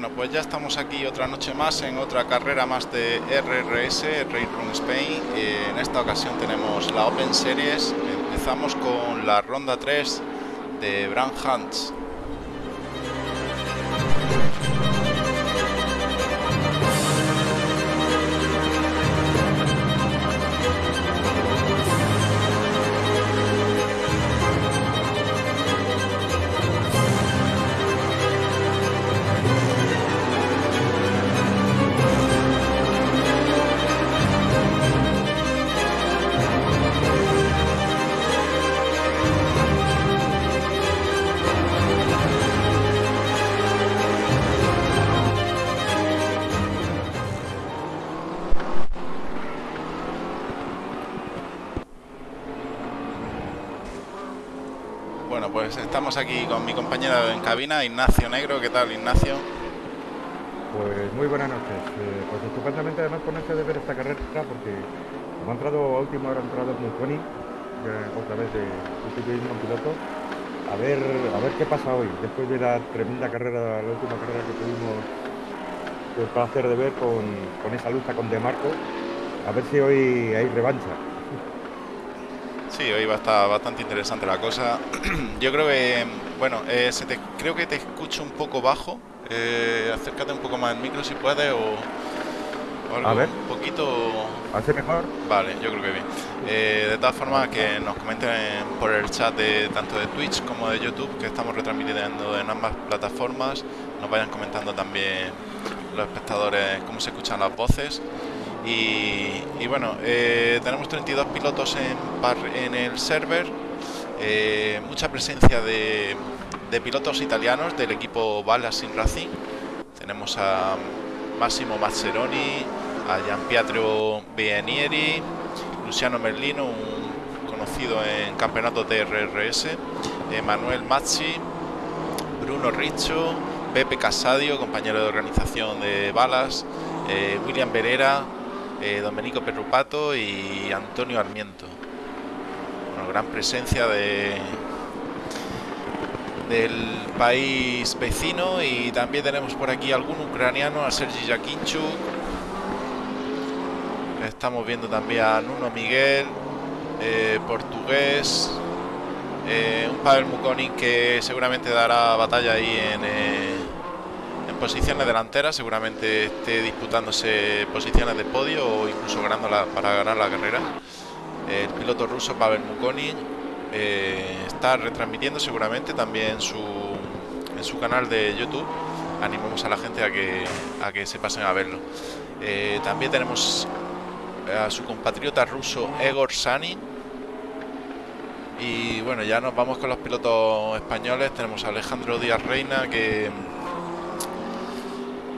Bueno, pues ya estamos aquí otra noche más en otra carrera más de RRS, Race Run Spain. en esta ocasión tenemos la Open Series. Empezamos con la ronda 3 de Brand Hunts. Aquí con mi compañero en cabina, Ignacio Negro. ¿Qué tal, Ignacio? Pues muy buenas noches. Eh, pues estupendamente además ponerse de ver esta carrera porque hemos entrado a última hora, ha entrado Muconi, otra vez de un piloto. A ver, a ver qué pasa hoy, después de la tremenda carrera, la última carrera que tuvimos el placer de ver con, con esa lucha con De Marco. A ver si hoy hay revancha. Sí, hoy va a estar bastante interesante la cosa. Yo creo que, bueno, eh, se te, creo que te escucho un poco bajo. Eh, acércate un poco más al micro si puedes o, algo, a ver. un poquito. ¿Hace mejor? Vale, yo creo que bien. Eh, de todas formas, que nos comenten por el chat de tanto de Twitch como de YouTube, que estamos retransmitiendo en ambas plataformas. Nos vayan comentando también los espectadores cómo se escuchan las voces. Y, bueno, eh, tenemos 32 pilotos en, en el server, eh, mucha presencia de, pilotos italianos del equipo Sin Racing. Tenemos a Massimo Mazzeroni, a Gianpietro Bienieri, Luciano Merlino, un conocido en campeonatos de RRS, Manuel Mazzi, Bruno Riccio, Pepe Casadio, compañero de organización de Balas, eh, William Verera, eh, Domenico Perrupato y Antonio Armiento. Una gran presencia de del país vecino y también tenemos por aquí algún ucraniano, a Sergi Jakinchuk. Estamos viendo también a Nuno Miguel, eh, portugués, eh, un Pavel Mukonin que seguramente dará batalla ahí en, posiciones delanteras, seguramente esté disputándose posiciones de podio o incluso ganándola para ganar la carrera. El piloto ruso Pavel Mukoni eh, está retransmitiendo seguramente también su, en su canal de YouTube. Animamos a la gente a que, a que se pasen a verlo. Eh, también tenemos a su compatriota ruso Egor Sani. Y bueno, ya nos vamos con los pilotos españoles. Tenemos a Alejandro Díaz Reina que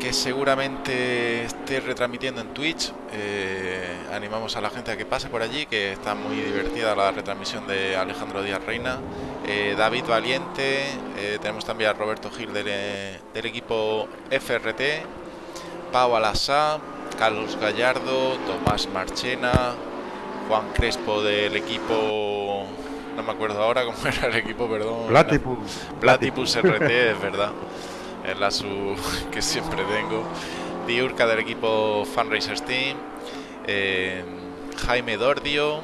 que seguramente esté retransmitiendo en Twitch. Eh, animamos a la gente a que pase por allí, que está muy divertida la retransmisión de Alejandro Díaz Reina. Eh, David Valiente, eh, tenemos también a Roberto Gil del, equipo FRT, Pau Alasá, Carlos Gallardo, Tomás Marchena, Juan Crespo del equipo... No me acuerdo ahora cómo era el equipo, perdón. Platypus. Platypus RT, es verdad es la su que siempre tengo. Diurca del equipo Fundraisers Team, eh, Jaime Dordio,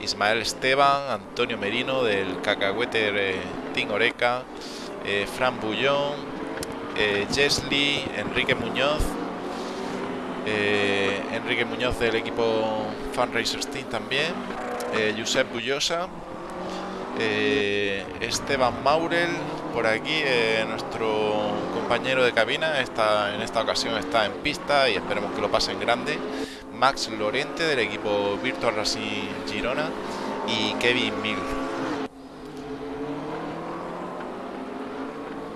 Ismael Esteban, Antonio Merino del Cacahuete Team Oreca, eh, Fran Bullón, eh, Jesly, Enrique Muñoz, Enrique Muñoz del equipo Fundraisers Team también, Josep Bullosa, Esteban Maurel, por aquí, eh, nuestro compañero de cabina está, en esta ocasión está en pista y esperemos que lo pase en grande. Max Lorente del equipo Virtual Racing Girona y Kevin Mil.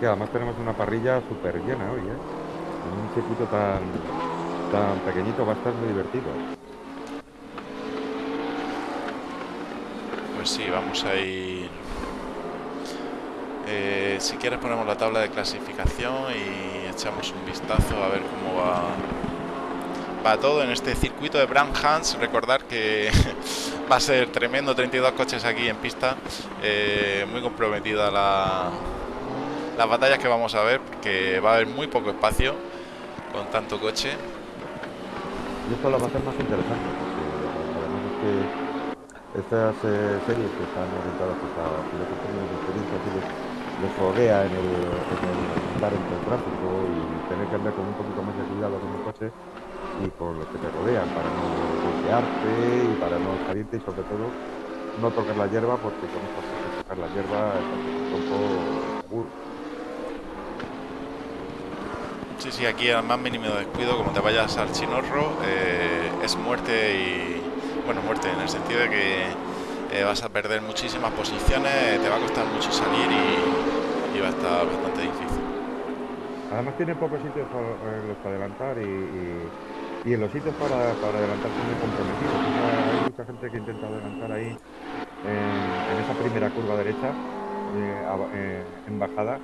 Que además tenemos una parrilla súper llena hoy, ¿eh? En un circuito tan, tan pequeñito va a estar muy divertido. Pues sí, vamos a ir eh, si quieres ponemos la tabla de clasificación y echamos un vistazo a ver cómo va, va todo en este circuito de Brand Hans. Recordar que va a ser tremendo, 32 coches aquí en pista, eh, muy comprometida la, las batallas que vamos a ver, porque va a haber muy poco espacio con tanto coche. Y esto lo va a hacer más interesante, porque además es que estas series que están orientadas pues, a pilotos de experiencia y les, les en el, en el entre el tráfico y tener que andar con un poquito más de cuidado con el coche y con los que te rodean para no golpearte y para no salirte y sobre todo no tocar la hierba porque con estas cosas tocar la hierba es un poco seguro. Sí, sí, aquí al más mínimo descuido, como te vayas al chinorro, eh, es muerte y... Bueno, muerte en el sentido de que eh, vas a perder muchísimas posiciones, te va a costar mucho salir y, y va a estar bastante difícil. Además tiene pocos sitios para, los que adelantar y, y, y en los sitios para, para adelantarse muy comprometidos. O sea, hay mucha gente que intenta adelantar ahí en, en esa primera curva derecha, eh, eh, en bajada.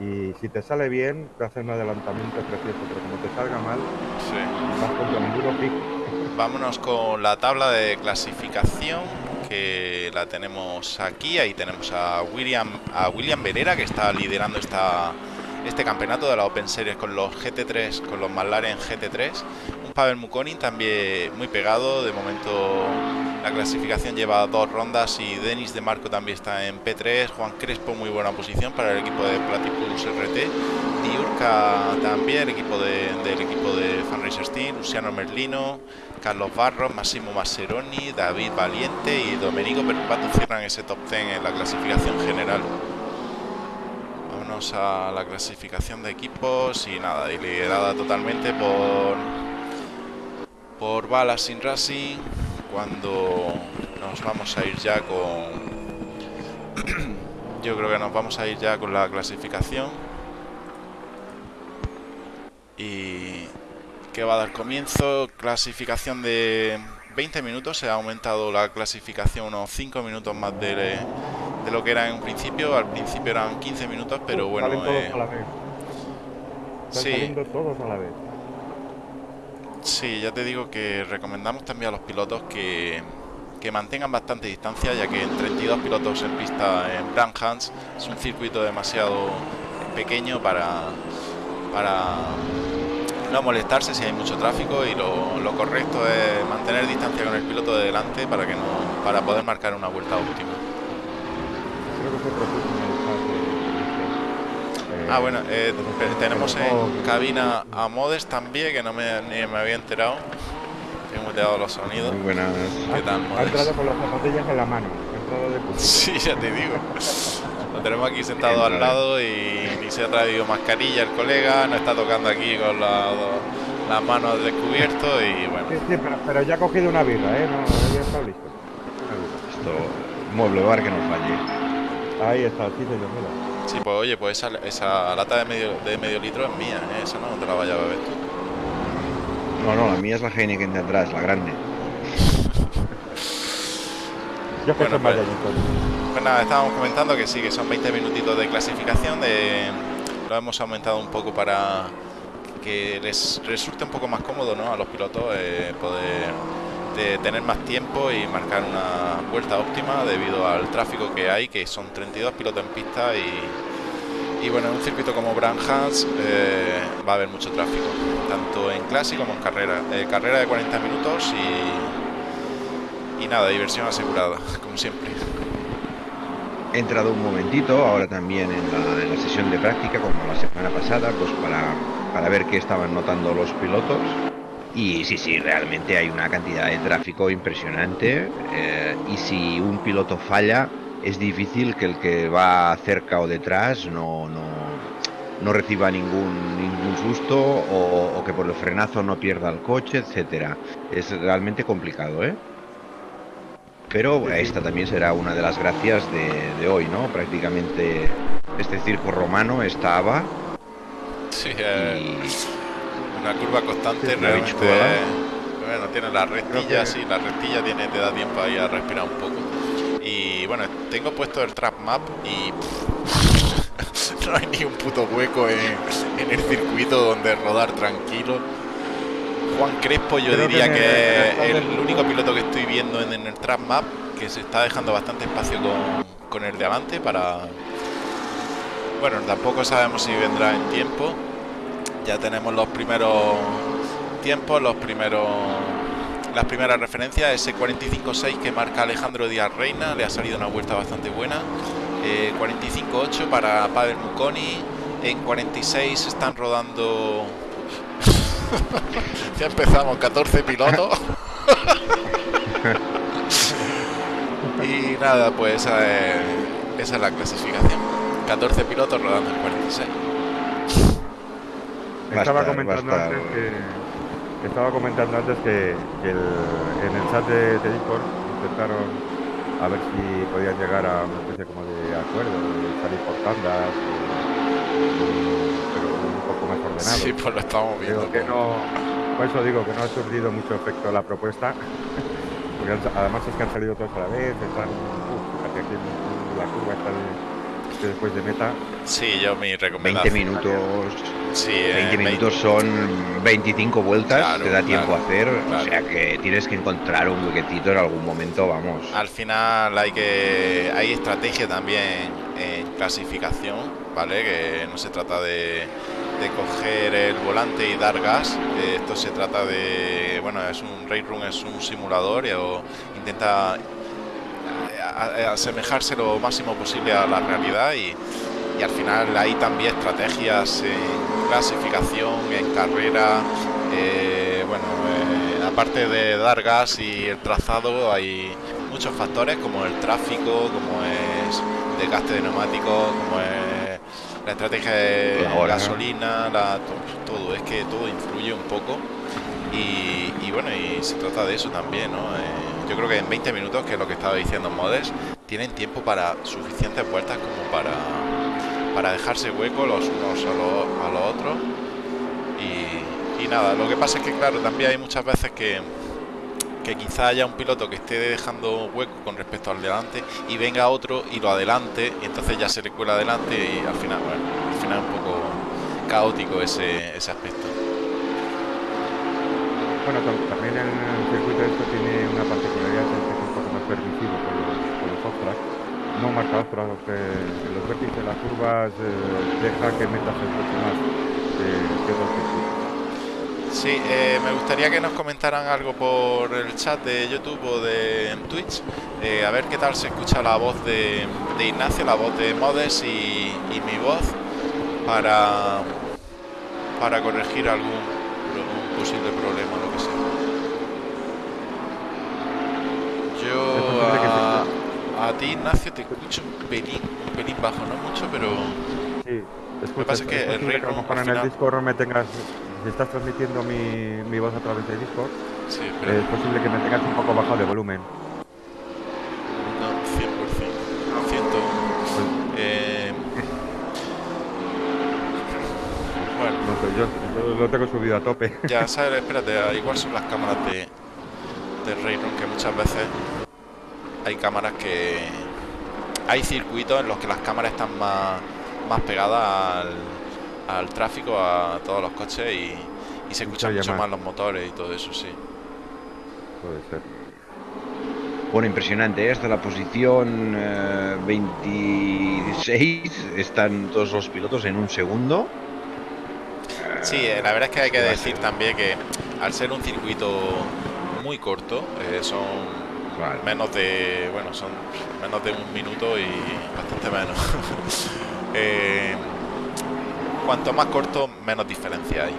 Y si te sale bien, te hace un adelantamiento precioso, pero como te salga mal, Sí. vas contra un duro pico. Vámonos con la tabla de clasificación que la tenemos aquí. Ahí tenemos a William, a William Verera que está liderando esta, este campeonato de la Open Series con los GT3, con los McLaren GT3. Pavel Mukonin también muy pegado. De momento la clasificación lleva dos rondas y Denis de Marco también está en P3. Juan Crespo muy buena posición para el equipo de Platypus RT. Diurca también, el equipo de- del equipo de Fanracer Steam, Luciano Merlino, Carlos Barros, Massimo Masseroni, David Valiente y Domenico Perpato cierran ese top 10 en la clasificación general. A la clasificación de equipos y nada, y liderada totalmente por por Balas Sin Racing cuando nos vamos a ir ya con yo creo que nos vamos a ir ya con la clasificación y que va a dar comienzo clasificación de 20 minutos se ha aumentado la clasificación unos 5 minutos más de, de lo que era en un principio al principio eran 15 minutos pero bueno eh, a la vez. Están sí. todos a la vez. Sí, ya te digo que recomendamos también a los pilotos que, que mantengan bastante distancia, ya que en 32 pilotos en pista en Branhans es un circuito demasiado pequeño para, para no molestarse si hay mucho tráfico y lo, lo correcto es mantener distancia con el piloto de delante para que no para poder marcar una vuelta óptima se propuso en el chat de- de- Ah, bueno, eh, tenemos en cabina a Modes también, que no me, ni me había enterado. Tengo muteado los sonidos. Muy buenas. ¿Qué tal, Ha Modes? entrado con las zapatillas en la mano. De. Sí, ya te digo. Lo tenemos aquí sentado al lado y ni se ha traído mascarilla el colega, no está tocando aquí con la- las manos al descubierto y bueno. Sí, sí, pero, pero ya ha cogido una birra, ¿eh? No, ya está listo. Esto, mueble bar que nos falle. Ahí está, sí, señor, mira. Sí, pues oye, pues esa, esa lata de medio, de medio litro es mía, ¿eh? esa no te la vayas a beber tú. No, no, la mía es la Heineken de atrás, la grande. Yo que Bueno, pues-. Pues nada, estábamos comentando que sí, que son 20 minutitos de clasificación, de, lo hemos aumentado un poco para que les resulte un poco más cómodo ¿no? a los pilotos eh, poder de tener más tiempo y marcar una vuelta óptima debido al tráfico que hay, que son 32 pilotos en pista y, y bueno, en un circuito como Branhans eh, va a haber mucho tráfico, tanto en clase como en carrera. Eh, carrera de 40 minutos y, y nada, diversión asegurada, como siempre. He entrado un momentito, ahora también en la, en la sesión de práctica, como la semana pasada, pues para, para ver qué estaban notando los pilotos. Y sí, sí, realmente hay una cantidad de tráfico impresionante. eh, y si un piloto falla, es difícil que el que va cerca o detrás no, no, no reciba ningún, ningún susto o, o que por el frenazo no pierda el coche, etcétera. Es realmente complicado, ¿eh? Pero esta también será una de las gracias de, de hoy, ¿no? Prácticamente este circo romano estaba Sí, eh, y una curva constante Sí, realmente. bichuela. Bueno, tiene la restilla, que- sí, la restilla tiene, te da tiempo ahí a respirar un poco. Y bueno, tengo puesto el trap map y pff, no hay ni un puto hueco en, en el circuito donde rodar tranquilo. Juan Crespo yo Creo diría que es el- el único piloto que estoy viendo en, en el trap map que se está dejando bastante espacio con, con el de adelante para bueno, tampoco sabemos si vendrá en tiempo. Ya tenemos los primeros tiempos, los primeros las primeras referencias, ese 45.6 que marca Alejandro Díaz Reina, le ha salido una vuelta bastante buena. 45.8 para Pavel Muconi, en 46 están rodando... ya empezamos, 14 pilotos. y nada, pues esa es, esa es la clasificación. 14 pilotos rodando en 46. Estaba comentando antes que estaba comentando antes que, en el chat de, Discord intentaron a ver si podían llegar a una especie como de acuerdo, de salir por tandas, pero un poco más ordenado. Sí, pues lo estamos viendo. que no, por eso digo que no ha surgido mucho efecto la propuesta, porque además es que han salido todos a la vez, están, aquí la curva está después de meta. Sí, yo mi recomendación. 20 minutos. Sí, 20 minutos son 25 vueltas, te da tiempo a hacer, o sea que tienes que encontrar un huequecito en algún momento, vamos. Al final hay que hay estrategia también en clasificación, ¿vale? Que no se trata de, de coger el volante y dar gas, esto se trata de, bueno, es un race room, es un simulador y o intenta asemejarse lo máximo posible a la realidad y, y al final hay también estrategias en clasificación, en carrera, eh, bueno, eh, aparte de dar gas y el trazado hay muchos factores como el tráfico, como es desgaste de neumáticos, como es la estrategia de gasolina, la, todo, es que todo influye un poco y, bueno, y se trata de eso también, ¿no? Eh, yo creo que en 20 minutos, que es lo que estaba diciendo Modes, tienen tiempo para suficientes vueltas como para, para dejarse hueco los unos a los, otros. Y, nada, lo que pasa es que, claro, también hay muchas veces que, que quizá haya un piloto que esté dejando hueco con respecto al delante y venga otro y lo adelante y entonces ya se le cuela adelante y al final, al final es un poco caótico ese, ese aspecto. Bueno, también el circuito esto tiene una particularidad que es un poco más permisivo con los, con no marca off que los vértices de las curvas eh, deja que metas el coche más que, otros Sí, eh, me gustaría que nos comentaran algo por el chat de YouTube o de Twitch, eh, a ver qué tal se escucha la voz de, de Ignacio, la voz de Modes y, y mi voz para, para corregir algún posible problema, lo que sea. Yo a, ti, Ignacio, te escucho un pelín, un pelín bajo, no mucho, pero... Sí, lo que pasa es que el rey a en el Discord me tengas... Si estás transmitiendo mi, mi voz a través de Discord, sí, pero... es posible que me tengas un poco bajo de volumen. Yo lo tengo subido a tope. Ya, sabes, espérate, igual son las cámaras de, de Rayron, que muchas veces hay cámaras que... Hay circuitos en los que las cámaras están más, más pegadas al, al tráfico, a todos los coches y, y se escuchan mucho más los motores y todo eso, sí. Puede ser. Bueno, impresionante, ¿eh? hasta la posición 26 eh, están todos los pilotos en un segundo. Sí, eh, la verdad es que hay que decir también que al ser un circuito muy corto, eh, son menos de, bueno, son menos de un minuto y bastante menos. Eh, cuanto más corto, menos diferencia hay.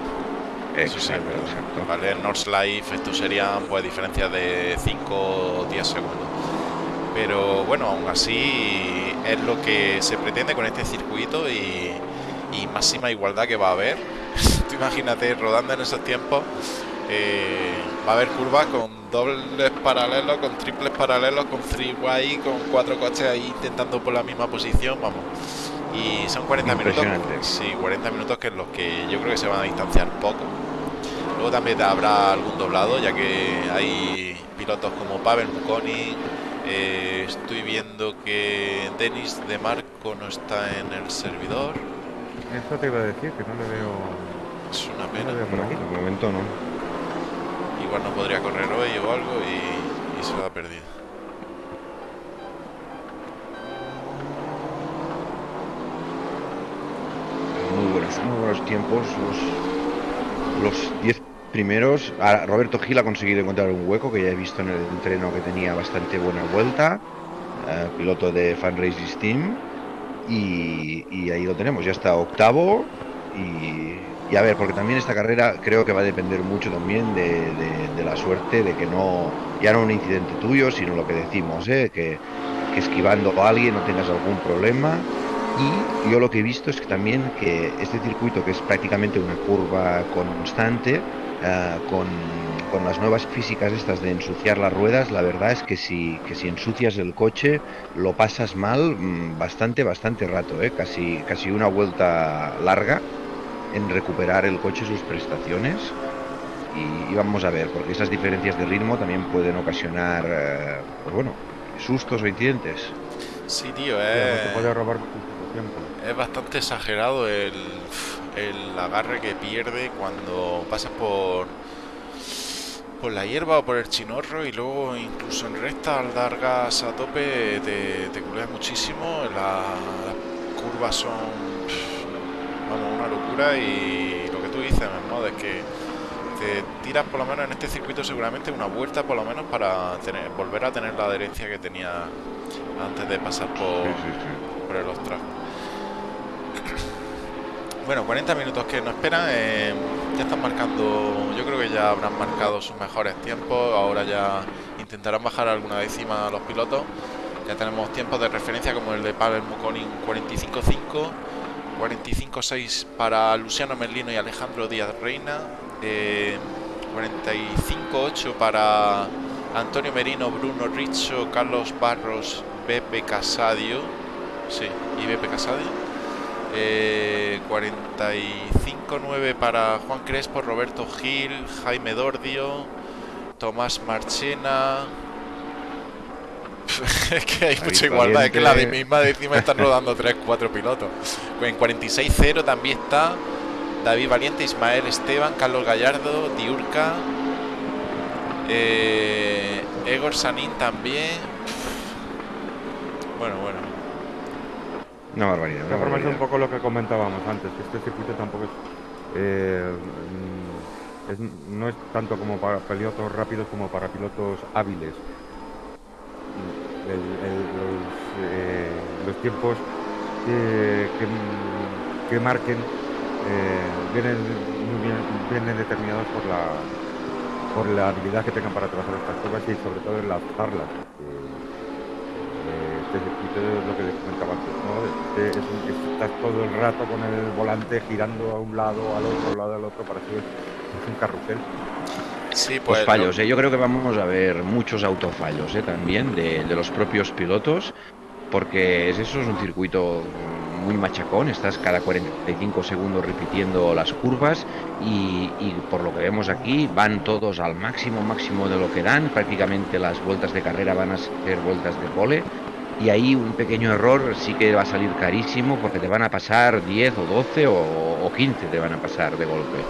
Eso sí, exacto. Vale, en North Life esto serían pues diferencias de 5 o 10 segundos. Pero bueno, aún así es lo que se pretende con este circuito y, y máxima igualdad que va a haber imagínate rodando en esos tiempos, eh, va a haber curvas con dobles paralelos, con triples paralelos, con freeway, con cuatro coches ahí intentando por la misma posición, vamos. Y son 40 minutos. Sí, 40 minutos que es los que yo creo que se van a distanciar poco. Luego también habrá algún doblado, ya que hay pilotos como Pavel Muconi. Eh, estoy viendo que Denis de Marco no está en el servidor. Eso te iba a decir, que no le veo es una pena. No, de momento no. Igual no podría correr hoy o algo y, y se lo ha perdido. muy buenos tiempos. Los 10 primeros. Ah, Roberto Gil ha conseguido encontrar un hueco que ya he visto en el entreno que tenía bastante buena vuelta. eh, piloto de Fan Race Team. Y, y ahí lo tenemos, ya está octavo. Y, y a ver, porque también esta carrera creo que va a depender mucho también de, la suerte, de que no, ya no un incidente tuyo, sino lo que decimos, ¿eh? que, que esquivando a alguien no tengas algún problema. Y yo lo que he visto es que también que este circuito, que es prácticamente una curva constante, eh, con, con las nuevas físicas estas de ensuciar las ruedas, la verdad es que si, que si ensucias el coche lo pasas mal mm, bastante, bastante rato, ¿eh? casi, casi una vuelta larga en recuperar el coche sus prestaciones. Y, y vamos a ver, porque esas diferencias de ritmo también pueden ocasionar, eh, pues bueno, sustos o incidentes. Sí, tío, te es, puede robar muchísimo tiempo. es bastante exagerado el, el agarre que pierde cuando pasas por, por la hierba o por el chinorro y luego incluso en recta al dar gas a tope te, te culeas muchísimo. la- las curvas son una locura y lo que tú dices, ¿no? Es que te tiras por lo menos en este circuito seguramente una vuelta por lo menos para tener, volver a tener la adherencia que tenía antes de pasar por, Sí, sí, sí. por el Ostras. Bueno, 40 minutos que nos esperan. eh, ya están marcando, yo creo que ya habrán marcado sus mejores tiempos. Ahora ya intentarán bajar alguna décima a los pilotos. Ya tenemos tiempos de referencia como el de Pavel Muconin 45.5, 45.6 para Luciano Merlino y Alejandro Díaz Reina, eh, 45.8 para Antonio Merino, Bruno Richo, Carlos Barros, Beppe Casadio. Sí, y Beppe Casadio. Eh, 45-9 para Juan Crespo, Roberto Gil, Jaime Dordio, Tomás Marchena. es que hay mucha igualdad, es que la de misma décima están rodando 3-4 pilotos. En 46-0 también está David Valiente, Ismael Esteban, Carlos Gallardo, Diurca, eh, Egor Sanín también. Bueno, bueno. Una barbaridad. Una es un barbaridad. poco lo que comentábamos antes, que este circuito tampoco es, eh, mm, es- no es tanto como para pilotos rápidos como para pilotos hábiles. Eh, los tiempos que, que, que marquen eh, vienen, muy bien, vienen determinados por la, por la habilidad que tengan para trabajar estas curvas y sobre todo en lanzarlas. Eh, este es lo que les comentaba antes, ¿no? Este es un- estás todo el rato con el volante girando a un lado, al otro, al lado, al otro, para que es un carrusel. Sí, Pues pues. fallos, ¿eh? yo creo que vamos a ver muchos autofallos ¿eh? también de, de los propios pilotos, porque es eso es un circuito muy machacón, estás cada 45 segundos repitiendo las curvas y, y por lo que vemos aquí van todos al máximo, máximo de lo que dan, prácticamente las vueltas de carrera van a ser vueltas de pole y ahí un pequeño error sí que va a salir carísimo porque te van a pasar 10 o 12 o, o 15 te van a pasar de golpe.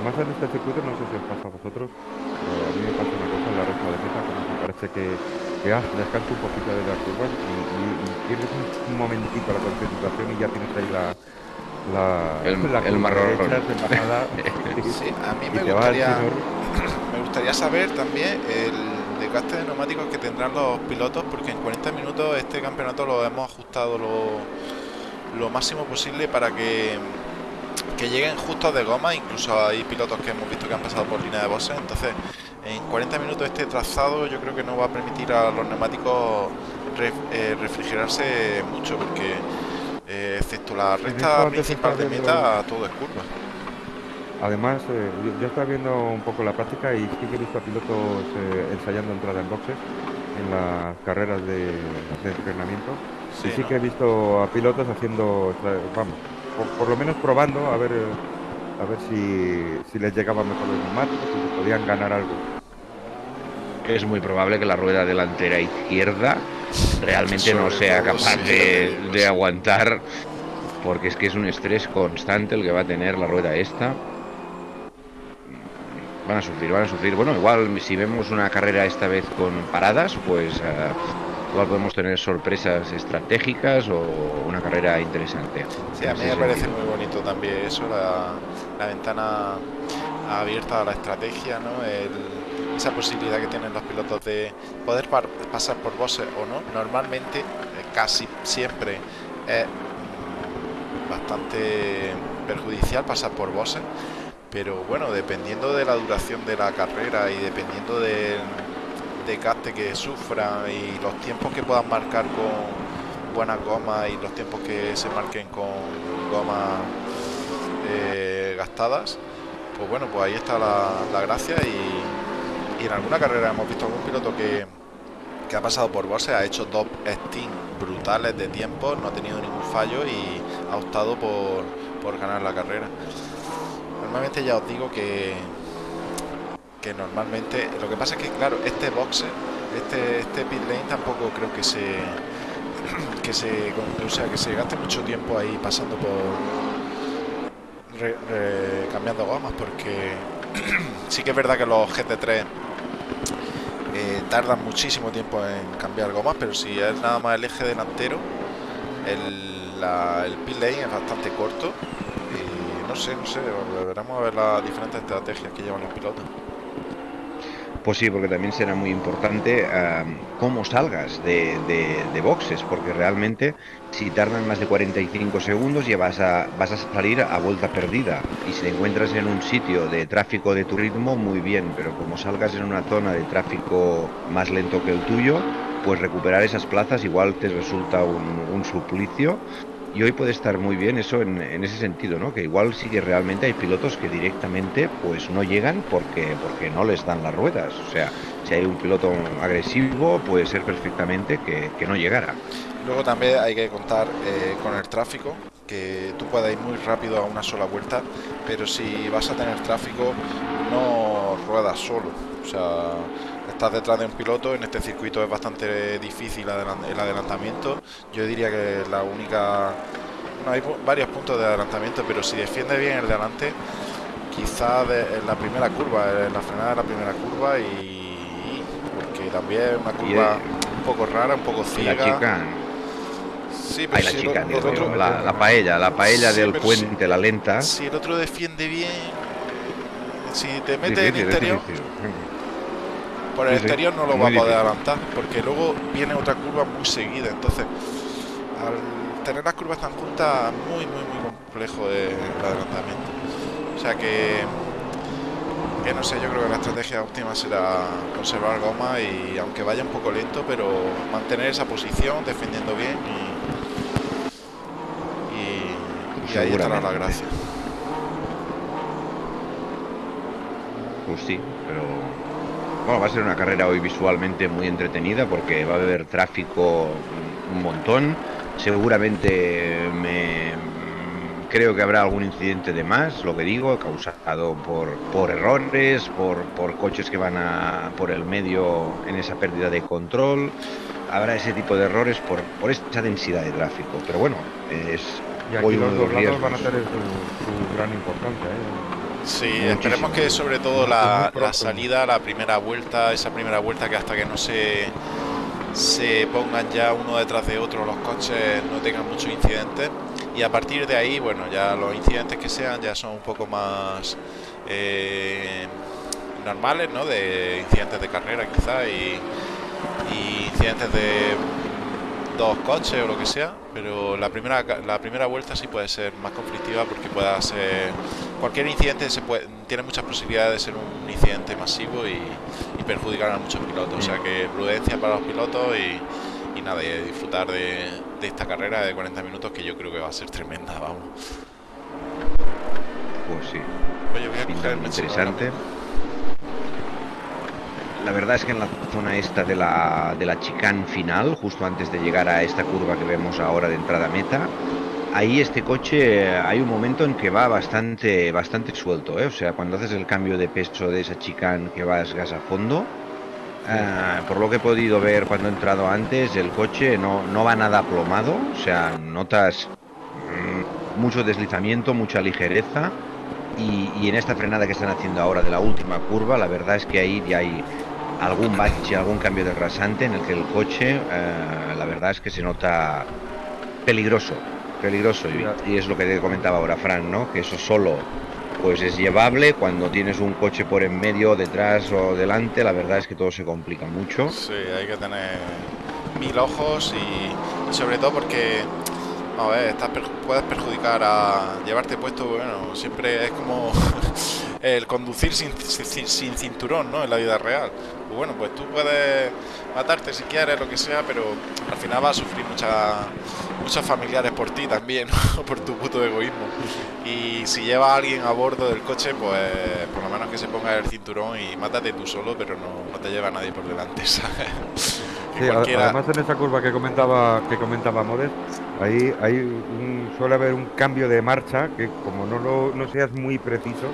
Además en este circuito, no sé si os pasa a vosotros, pero a mí me pasa una cosa en la recta de meta, como me parece que, que ah, descanso un poquito de las curvas y, y- y pierdes un, momentito la concentración y ya tienes ahí la... la El- la el marrón. Sí, a mí me gustaría, me gustaría saber también el desgaste de neumáticos que tendrán los pilotos, porque en 40 minutos este campeonato lo hemos ajustado lo, lo máximo posible para que, que lleguen justos de goma. Incluso hay pilotos que hemos visto que han pasado por línea de boxes. Entonces, en 40 minutos este trazado yo creo que no va a permitir a los neumáticos ref- eh, refrigerarse mucho, porque eh, excepto la recta principal de meta, todo es curva. Además, eh, yo, yo estaba viendo un poco la práctica y sí que he visto a pilotos ensayando entrada en boxes en las carreras de, de entrenamiento. y sí ¿no? que he visto a pilotos haciendo, vamos, por, por lo menos probando a ver, a ver si, si les llegaba mejor los neumáticos, si se podían ganar algo. es muy probable que la rueda delantera izquierda realmente no sea capaz de, de aguantar, porque es que es un estrés constante el que va a tener la rueda esta. Van a sufrir, van a sufrir. Bueno, igual si vemos una carrera esta vez con paradas, pues eh, igual podemos tener sorpresas estratégicas o una carrera interesante. Sí, a mí me parece muy bonito también eso, la, la ventana abierta a la estrategia, ¿no? esa posibilidad que tienen los pilotos de poder pasar por bosses o no. Normalmente, eh, casi siempre es bastante perjudicial pasar por bosses, pero bueno, dependiendo de la duración de la carrera y dependiendo del de que sufra y los tiempos que puedan marcar con buena goma y los tiempos que se marquen con goma eh, gastadas, pues bueno, pues ahí está la, gracia y, en alguna carrera hemos visto algún piloto que, que ha pasado por bosses, ha hecho dos stints brutales de tiempo, no ha tenido ningún fallo y ha optado por, por ganar la carrera. Normalmente ya os digo que, que normalmente lo que pasa es que claro este boxe este este pit lane tampoco creo que se que se o sea que se gaste mucho tiempo ahí pasando por cambiando gomas porque sí que es verdad que los GT3 eh, tardan muchísimo tiempo en cambiar gomas pero si es nada más el eje delantero el, la, el pit lane es bastante corto y no sé, no sé, veremos a ver las diferentes estrategias que llevan los pilotos. Pues sí, porque también será muy importante cómo salgas de, boxes, porque realmente si tardan más de 45 segundos ya vas a, vas a salir a vuelta perdida. Y si te encuentras en un sitio de tráfico de tu ritmo, muy bien, pero como salgas en una zona de tráfico más lento que el tuyo, pues recuperar esas plazas igual te resulta un, un suplicio y hoy puede estar muy bien eso en, ese sentido, ¿no? Que igual sí que realmente hay pilotos que directamente pues no llegan porque, porque no les dan las ruedas. O sea, si hay un piloto agresivo puede ser perfectamente que, no llegara. Luego también hay que contar eh, con el tráfico, que tú puedas ir muy rápido a una sola vuelta, pero si vas a tener tráfico no ruedas solo. O sea, estás detrás de un piloto, en este circuito es bastante difícil el adelantamiento. Yo diría que la única... no hay varios puntos de adelantamiento, pero si defiende bien el delante, quizás en la primera curva, en la frenada de la primera curva y... porque también es una curva un poco rara, un poco ciega. La chica. Sí, pero la, chica, la, paella, la paella del puente, la lenta. Si el otro defiende bien, si te mete en interior, por el exterior no lo va a poder adelantar, porque luego viene otra curva muy seguida. Entonces, al tener las curvas tan juntas, muy, muy, muy complejo el adelantamiento. O sea que, que no sé, yo creo que la estrategia óptima será conservar goma y aunque vaya un poco lento, pero mantener esa posición, defendiendo bien y, y, ahí estará la gracia. Pues sí, pero bueno, va a ser una carrera hoy visualmente muy entretenida porque va a haber tráfico un montón. Seguramente me creo que habrá algún incidente de más, lo que digo, causado por, por errores, por, por coches que van a, por el medio en esa pérdida de control. Habrá ese tipo de errores por, por esa densidad de tráfico. Pero bueno, es y aquí los dos lados van a tener su, gran importancia. ¿eh? Sí, esperemos que sobre todo la, salida, la primera vuelta, esa primera vuelta que hasta que no se, se pongan ya uno detrás de otro los coches no tengan muchos incidentes. Y a partir de ahí, bueno, ya los incidentes que sean ya son un poco más eh, normales, ¿no? De incidentes de carrera quizá y, y incidentes de dos coches o lo que sea, pero la primera la primera vuelta sí puede ser más conflictiva porque pueda ser cualquier incidente se puede, tiene muchas posibilidades de ser un incidente masivo y, perjudicar a muchos pilotos, o sea que prudencia para los pilotos y, nada, y disfrutar de, esta carrera de 40 minutos que yo creo que va a ser tremenda, vamos. Pues sí. interesante la verdad es que en la zona esta de la, de la chicane final, justo antes de llegar a esta curva que vemos ahora de entrada meta, ahí este coche hay un momento en que va bastante, bastante suelto, ¿eh? o sea, cuando haces el cambio de peso de esa chicane que vas gas a fondo, eh, por lo que he podido ver cuando he entrado antes, el coche no, no va nada aplomado, o sea, notas mm, mucho deslizamiento, mucha ligereza. Y, y, en esta frenada que están haciendo ahora de la última curva, la verdad es que ahí ya hay algún bache, algún cambio de rasante en el que el coche, eh, la verdad es que se nota peligroso, peligroso. Y, es lo que te comentaba ahora Fran, ¿no? Que eso solo pues es llevable. Cuando tienes un coche por en medio, detrás o delante, la verdad es que todo se complica mucho. Sí, hay que tener mil ojos y sobre todo porque a ver, puedes perjudicar a llevarte puesto, bueno, siempre es como el conducir sin, sin, cinturón, ¿no? En la vida real. Pues bueno, pues tú puedes matarte si quieres, lo que sea, pero al final vas a sufrir muchas muchos familiares por ti también, por tu puto egoísmo. Y si lleva a alguien a bordo del coche, pues por lo menos que se ponga el cinturón y mátate tú solo, pero no, no te lleva a nadie por delante, ¿sabes? Sí, además en esa curva que comentaba que comentaba Modes, ahí, hay un, suele haber un cambio de marcha que como no, lo, no seas muy preciso,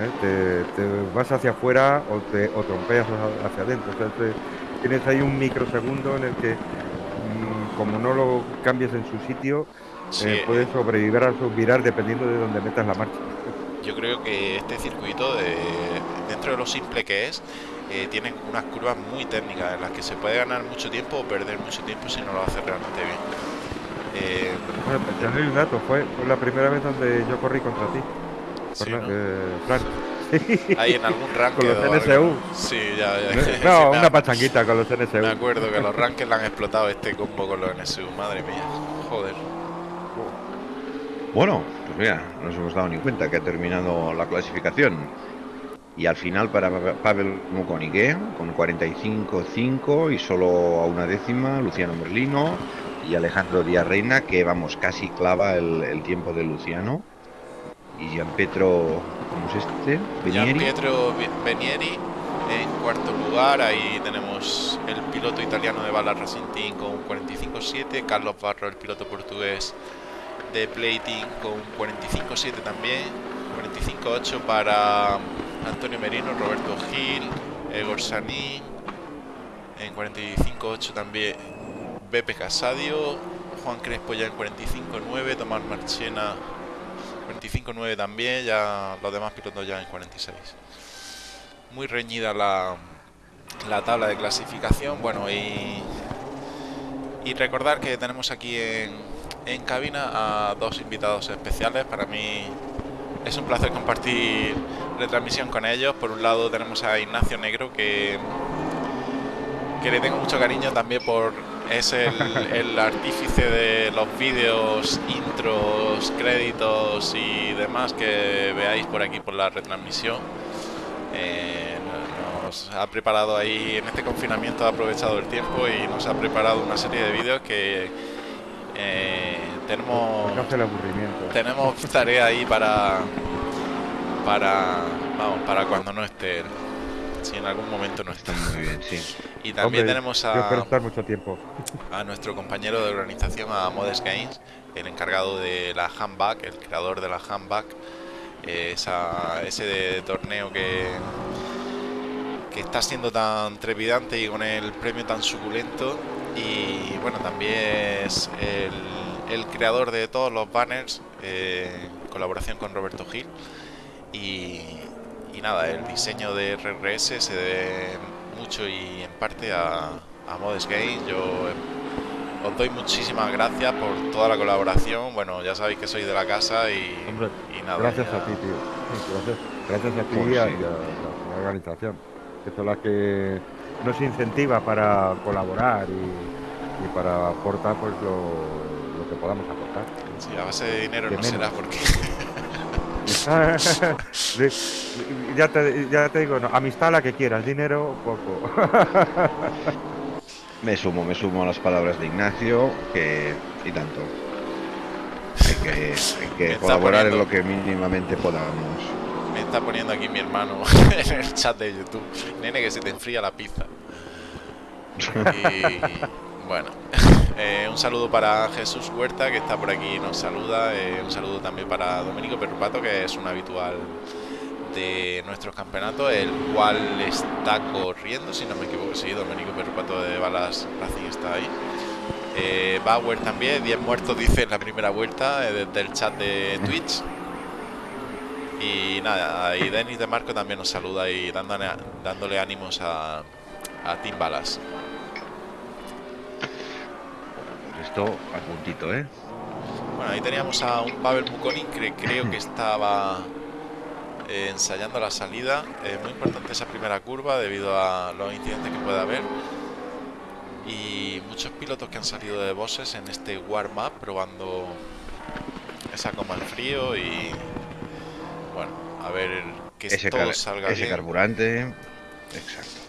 ¿eh? te, vas hacia afuera o, te, o trompeas hacia adentro. O sea, tienes ahí un microsegundo en el que mm, como no lo cambies en su sitio, eh, puedes sobrevivir a virar dependiendo de dónde metas la marcha. Yo creo que este circuito, de, dentro de lo simple que es, eh, tienen unas curvas muy técnicas en las que se puede ganar mucho tiempo o perder mucho tiempo si no lo hace realmente bien. Eh, bueno, pues ya un dato, fue, la primera vez donde yo corrí contra ti. Sí, eh, Ahí en algún ranking. Con los NSU. Sí, ya, ya. No, una pachanguita con los NSU. Me acuerdo que los rankings le han explotado este combo con los NSU, madre mía. Joder. Bueno, pues mira, no nos hemos dado ni cuenta que ha terminado la clasificación. Y al final para Pavel Mukonigue con 45-5 y solo a una décima Luciano Merlino y Alejandro Díaz Reina que vamos casi clava el, tiempo de Luciano y Gianpietro ¿cómo es este? Benieri. Gianpietro Benieri en cuarto lugar ahí tenemos el piloto italiano de Bala Racing Team con 45-7 Carlos Barro el piloto portugués de Plating con 45-7 también 45-8 para Antonio Merino, Roberto Gil, Egor Sanín, en 45-8 también Bepe Casadio, Juan Crespo ya en 45-9, Tomás Marchena 45-9 también, ya los demás pilotos ya en 46. Muy reñida la, la tabla de clasificación, bueno y, y recordar que tenemos aquí en, en cabina a dos invitados especiales, para mí es un placer compartir retransmisión con ellos. Por un lado tenemos a Ignacio Negro, que, que le tengo mucho cariño también por es el, artífice de los vídeos, intros, créditos y demás que veáis por aquí por la retransmisión. Eh, nos ha preparado ahí, en este confinamiento ha aprovechado el tiempo y nos ha preparado una serie de vídeos que eh, tenemos, tenemos tarea ahí para para vamos, para cuando no esté si en algún momento no está muy bien sí. Y también tenemos a estar mucho tiempo. a nuestro compañero de organización a Modes Games el encargado de la handback el creador de la handback esa, ese de torneo que que está siendo tan trepidante y con el premio tan suculento. Y bueno también es el, el creador de todos los banners eh, en colaboración con Roberto Gil. Y, nada el diseño de RRS se debe mucho y en parte a, a Modes Games. Yo os doy muchísimas gracias por toda la colaboración. Bueno ya sabéis que soy de la casa y, y nada gracias a ti tío. Gracias, gracias a ti pues y, a, la organización que son las que nos incentiva para colaborar y, para aportar pues lo, que podamos aportar. Sí, a base de dinero no será porque... ya, te, ya te digo, no, amistad la que quieras, dinero poco. me sumo, me sumo a las palabras de Ignacio, que y tanto. Hay que, hay que colaborar en lo que mínimamente podamos. Me está poniendo aquí mi hermano en el chat de YouTube. Nene, que se te enfría la pizza. Y bueno, eh, un saludo para Jesús Huerta, que está por aquí y nos saluda. Eh, un saludo también para Domenico Perrupato, que es un habitual de nuestros campeonatos, el cual está corriendo, si no me equivoco. Sí, Domenico Perrupato de Balas Racing está ahí. Eh, Bauer también, 10 muertos dice en la primera vuelta desde el chat de Twitch. Y nada, y Denis de Marco también nos saluda y dándole, dándole ánimos a, a Team Balas. Esto a puntito, ¿eh? Bueno, ahí teníamos a un Pavel Mukonin que creo que estaba eh, ensayando la salida. Eh, muy importante esa primera curva debido a los incidentes que puede haber. Y muchos pilotos que han salido de bosses en este warm-up probando esa coma en frío y bueno, a ver que ese todo salga ese bien. carburante. Exacto.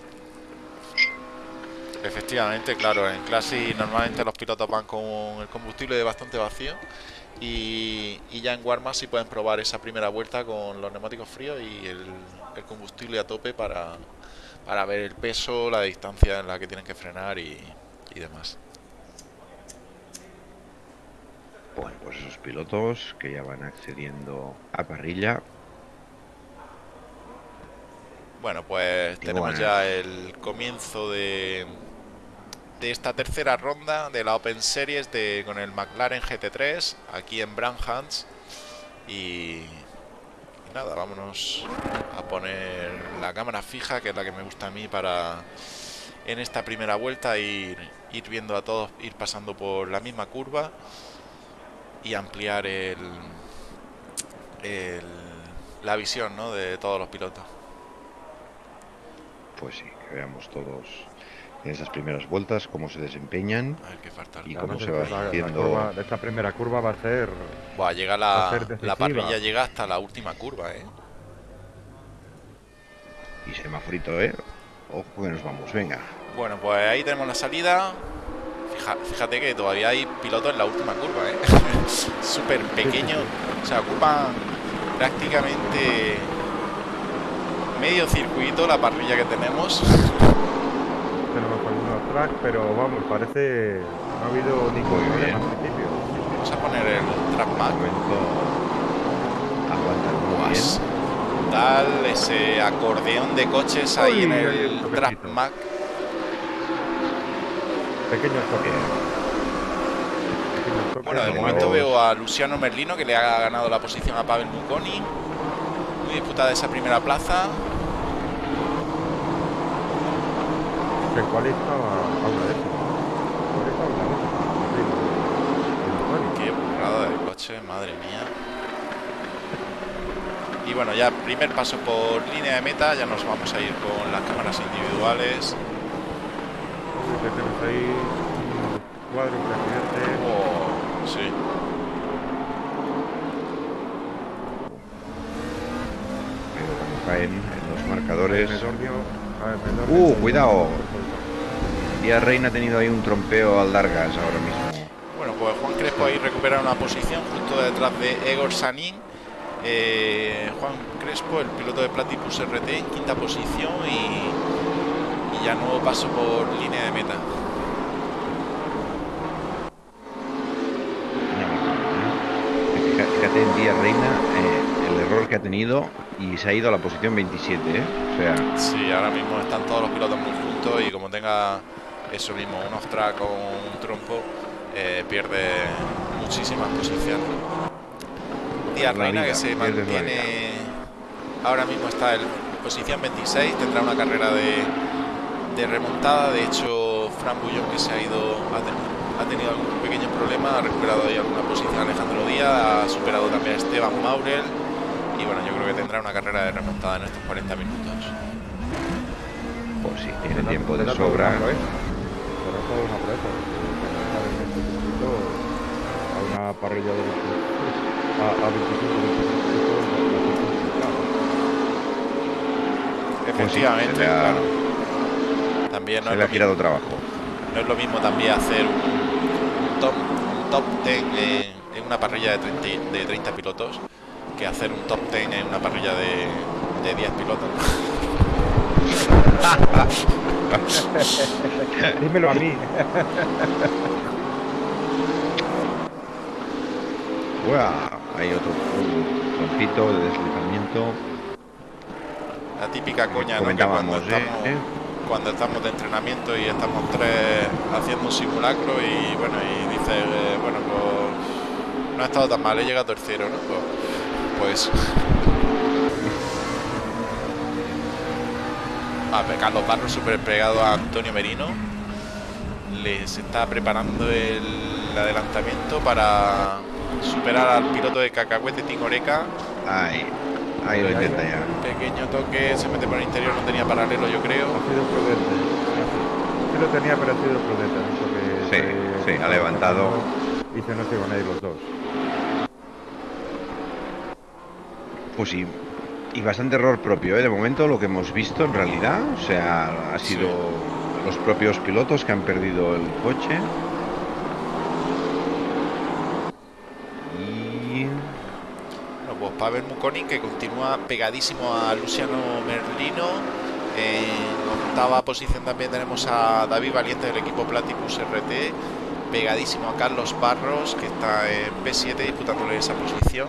Efectivamente, claro, en clase normalmente los pilotos van con el combustible bastante vacío y, y ya en Warma sí pueden probar esa primera vuelta con los neumáticos fríos y el, el combustible a tope para, para ver el peso, la distancia en la que tienen que frenar y, y demás. Bueno, pues esos pilotos que ya van accediendo a parrilla. Bueno, pues tenemos ya el comienzo de, de esta tercera ronda de la Open Series de, con el McLaren GT3 aquí en Branhans. Y, y nada, vámonos a poner la cámara fija, que es la que me gusta a mí para en esta primera vuelta ir, viendo a todos, ir pasando por la misma curva y ampliar el, el- la visión ¿no? de todos los pilotos. Pues sí, que veamos todos en esas primeras vueltas cómo se desempeñan. A ver qué falta. Y cómo se va la- la haciendo- curva- esta primera curva va a ser Buah, llega Va a la, ser la parrilla llega hasta la última curva, ¿eh? Y semaforito, ¿eh? Ojo que nos vamos, venga. Bueno, pues ahí tenemos la salida. Fija- fíjate que todavía hay pilotos en la última curva, ¿eh? Súper pequeño. O sea, ocupan prácticamente medio circuito la parrilla que tenemos. tenemos algunos tracks, pero vamos, parece no ha habido ningún Muy problema bien. al principio. Vamos a poner el track De map. momento aguanta muy Guas. bien. Tal, ese acordeón de coches ahí Uy, en el el toquecito. track map. Pequeños toques. Pequeños toques, Bueno, de momento veo a Luciano Merlino que le ha ganado la posición a Pavel Muconi. Muy disputada esa primera plaza. Cuál estaba a una de esas. ¿Cuál estaba a una de esas? Sí, el Tony. Qué burrada de coche, madre mía. Y bueno, ya primer paso por línea de meta, ya nos vamos a ir con las cámaras individuales. Tenemos ahí un cuadro, un accidente. Oh, sí. Caen en los marcadores. Medornio, a ver, Medornio, Uh, cuidado. Díaz Reina ha tenido ahí un trompeo al Dargas ahora mismo. Bueno, pues Juan Crespo ahí recupera una posición justo detrás de Egor Sanin. Eh, Juan Crespo, el piloto de Platypus RT, en quinta posición y, y ya nuevo paso por línea de meta. Fíjate en Díaz Reina eh, el error que ha tenido y se ha ido a la posición 27, ¿eh? O sea, Sí, ahora mismo están todos los pilotos muy juntos y como tenga eso mismo, un off-track o un trompo, eh, pierde muchísimas posiciones. Díaz La Reina vida, que se mantiene, ahora mismo está en posición 26, tendrá una carrera de, de remontada, de hecho Fran Bullón que se ha ido, ha, ten- ha tenido algún pequeño problema, ha recuperado ahí alguna posición Alejandro Díaz, ha superado también a Esteban Maurel y bueno, yo creo que tendrá una carrera de remontada en estos 40 minutos. pues sí, tiene Será- tiempo de sobra. Todo una porque a una parrilla de 25, a, a 25, 25 puntos, la- la tiene complicada. Efectivamente, claro. También no Se es, le ha mismo, trabajo. no es lo mismo también hacer un top, un top 10 en, en una parrilla de 30, y- de 30 pilotos que hacer un top 10 en una parrilla de, de 10 pilotos. Dímelo a mí. Uah, hay otro trompito de deslizamiento. La típica coña, ¿no? Que cuando ¿eh? estamos, ¿eh? cuando estamos de entrenamiento y estamos tres haciendo un simulacro y bueno, y dices, eh, bueno, pues no ha estado tan mal, he llegado tercero, ¿no? Pues, pues Carlos Barros súper pegado a Antonio Merino. Les está preparando el adelantamiento para superar al piloto de Cacahuete Tingoreca. Ahí, ahí lo intenta ya. Pequeño toque, se mete por el interior, no tenía paralelo yo creo. Ha sido prudente. Sí lo tenía, pero ha sido prudente. Sí, sí, ha levantado. Y se nos iban a ir los dos. Pues sí, y bastante error propio, ¿eh? de momento lo que hemos visto en realidad, o sea, ha sido los propios pilotos que han perdido el coche. Y... Bueno, pues Pavel Mukonin que continúa pegadísimo a Luciano Merlino. En octava posición también tenemos a David Valiente del equipo Platypus RT, pegadísimo a Carlos Barros que está en P7 disputándole esa posición.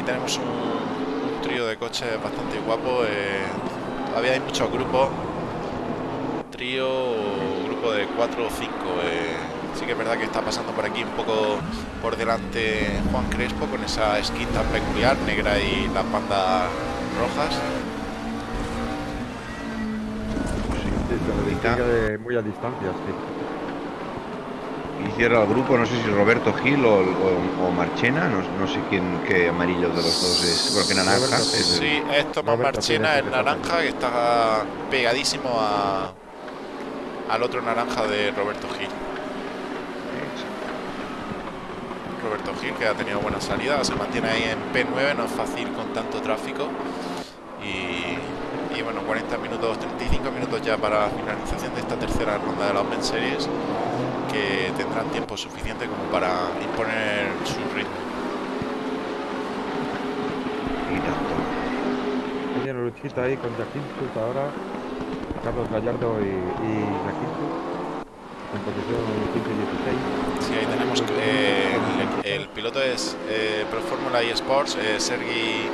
Y tenemos un, trío de coches bastante guapo. Eh, todavía hay muchos grupos. Trío grupo de 4 o 5. Eh, sí que es verdad que está pasando por aquí un poco por delante Juan Crespo con esa skin tan peculiar, negra y las bandas rojas. muy a distancia, sí. Y cierra el grupo, no sé si Roberto Gil o, o, o Marchena, no, no, sé quién qué amarillo de los dos es, porque naranja. Es sí, es Tomás Marchena, el naranja, que está pegadísimo a, al otro naranja de Roberto Gil. Roberto Gil, que ha tenido buena salida, se mantiene ahí en P9, no es fácil con tanto tráfico. Y, y, bueno, 40 minutos, 35 minutos ya para la finalización de esta tercera ronda de la Open Series, que tendrán tiempo suficiente como para imponer su ritmo. Y. Tiene luchita ahí con Jaquinchut ahora, Carlos Gallardo y, y en posición 15-16. Sí, ahí tenemos eh, el, el, piloto es eh, Pro Fórmula y Sports, eh, Sergi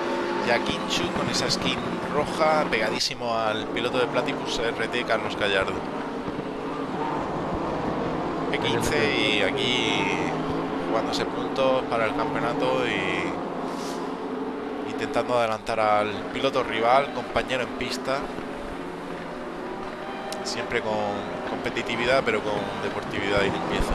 Yakinchu, con esa skin roja pegadísimo al piloto de Platypus RT, Carlos Gallardo. P15 y aquí jugándose puntos para el campeonato y intentando adelantar al piloto rival, compañero en pista, siempre con competitividad pero con deportividad y limpieza.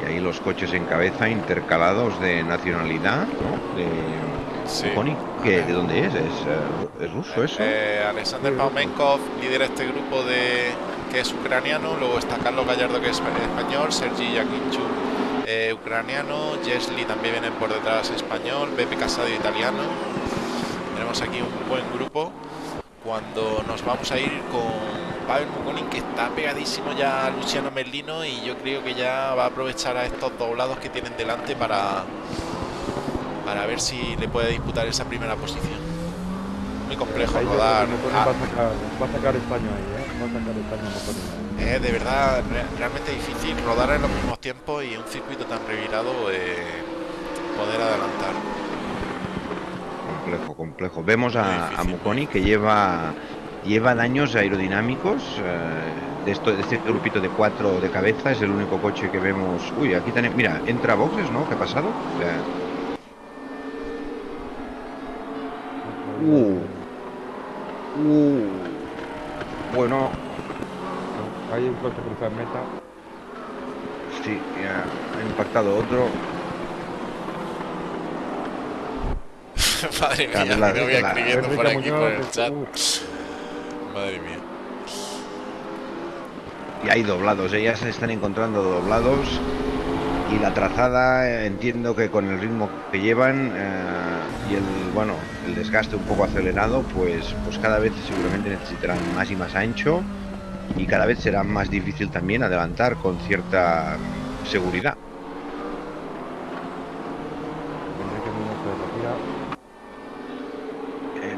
Y ahí los coches en cabeza intercalados de nacionalidad, Sí. Pony, que ¿de dónde es? ¿Es, eh, ¿es ruso eso? Eh, Alexander Paumenkov lidera este grupo de que es ucraniano, luego está Carlos Gallardo que es español, Sergi Yakinchu eh, ucraniano, Jesli también viene por detrás español, Beppe Casado italiano. Tenemos aquí un buen grupo cuando nos vamos a ir con Pavel Mukonin que está pegadísimo ya a Luciano Merlino y yo creo que ya va a aprovechar a estos doblados que tienen delante para para ver si le puede disputar esa primera posición. Muy complejo Ahí rodar. Ah, va, a sacar, va a sacar España ahí, ¿eh? Va a sacar España Mukonin. es Eh, de verdad re- realmente difícil rodar en los mismos tiempos y en un circuito tan revirado eh, poder adelantar. Complejo, complejo. Vemos a, difícil, a Muconi que lleva lleva daños aerodinámicos eh, de, esto, de este grupito de cuatro de cabeza. Es el único coche que vemos. Uy, aquí tenemos. Mira, entra a boxes, ¿no? ¿Qué ha pasado? O sea, Uh. uh, bueno, Hay un coche cruzado en meta. sí, ya ha impactado otro. Madre mía, Claro, la- me voy escribiendo por aquí por el este, chat. Madre mía. Y hay doblados, ellas se están encontrando doblados. Y la trazada, eh, entiendo que con el ritmo que llevan eh, y el bueno el desgaste un poco acelerado, pues, pues cada vez seguramente necesitarán más y más ancho. Y cada vez será más difícil también adelantar con cierta seguridad. Enrique Muñoz se retira.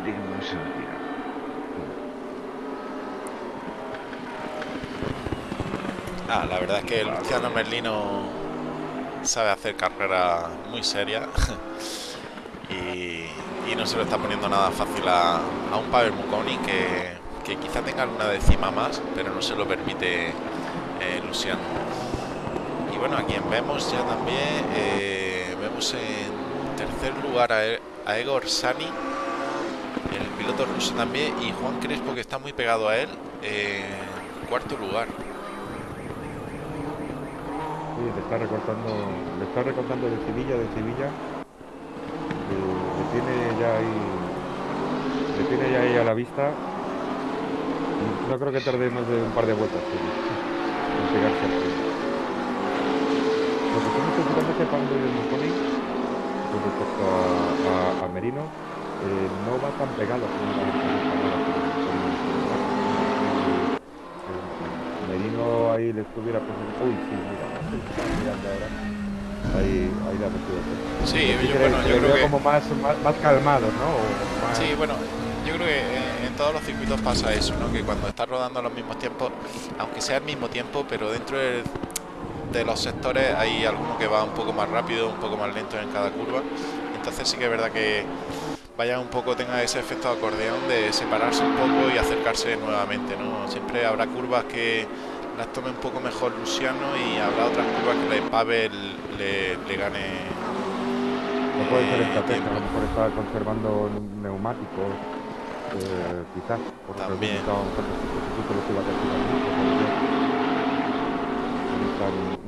Digno de ser, mira. Ah, la verdad es que Luciano Merlino sabe hacer carrera muy seria y, no se lo está poniendo nada fácil a, a un Pavel Muconi que, que quizá tenga alguna décima más, pero no se lo permite eh, Luciano. Y bueno, a quien vemos ya también, eh, vemos en tercer lugar a, a Egor Sani piloto ruso también. Y Juan Crespo, que está muy pegado a él, en cuarto lugar. Le está recortando, le está recortando de Sevilla, de Sevilla. Le, tiene ya ahí, le tiene ya ahí a la vista. No creo que tarde más de un par de vueltas en pegarse al. Lo que estoy preocupándose Pablo y el Moconi, con respecto a- a Merino, eh, no va tan pegado como la vez pasada con- con- con- con- Merino ahí le estuviera presentando. Uy, sí, mira, mirando ahora. Ahí, ahí la metido. Sí, yo, bueno, yo creo que... como más, más, más calmado, ¿no? Más- Sí, bueno, yo creo que en, todos los circuitos pasa eso, ¿no? Que cuando estás rodando a los mismos tiempos, aunque sea el mismo tiempo, pero dentro del- de los sectores hay alguno que va un poco más rápido, un poco más lento en cada curva. Entonces sí que es verdad que vaya un poco, tenga ese efecto de acordeón de separarse un poco y acercarse nuevamente, ¿no? Siempre habrá curvas que las tome un poco mejor Luciano y habrá otras curvas que le Pavel le, le gane. No puede ser eh, estrategia, a tiempo. lo mejor está conservando neumáticos, eh, quizás, por También. a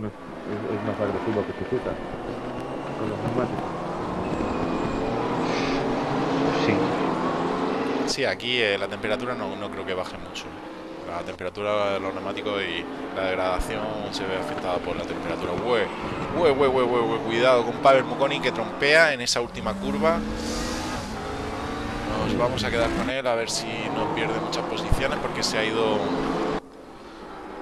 no es- es más agresivo que Suzuka con los neumáticos. Sí. Sí, aquí eh, la temperatura no, no creo que baje mucho. La temperatura de los neumáticos y la degradación se ve afectada por la temperatura. Ue, ue, ue, ue, Cuidado con Pavel Mukoni que trompea en esa última curva. Nos vamos a quedar con él a ver si no pierde muchas posiciones porque se ha ido...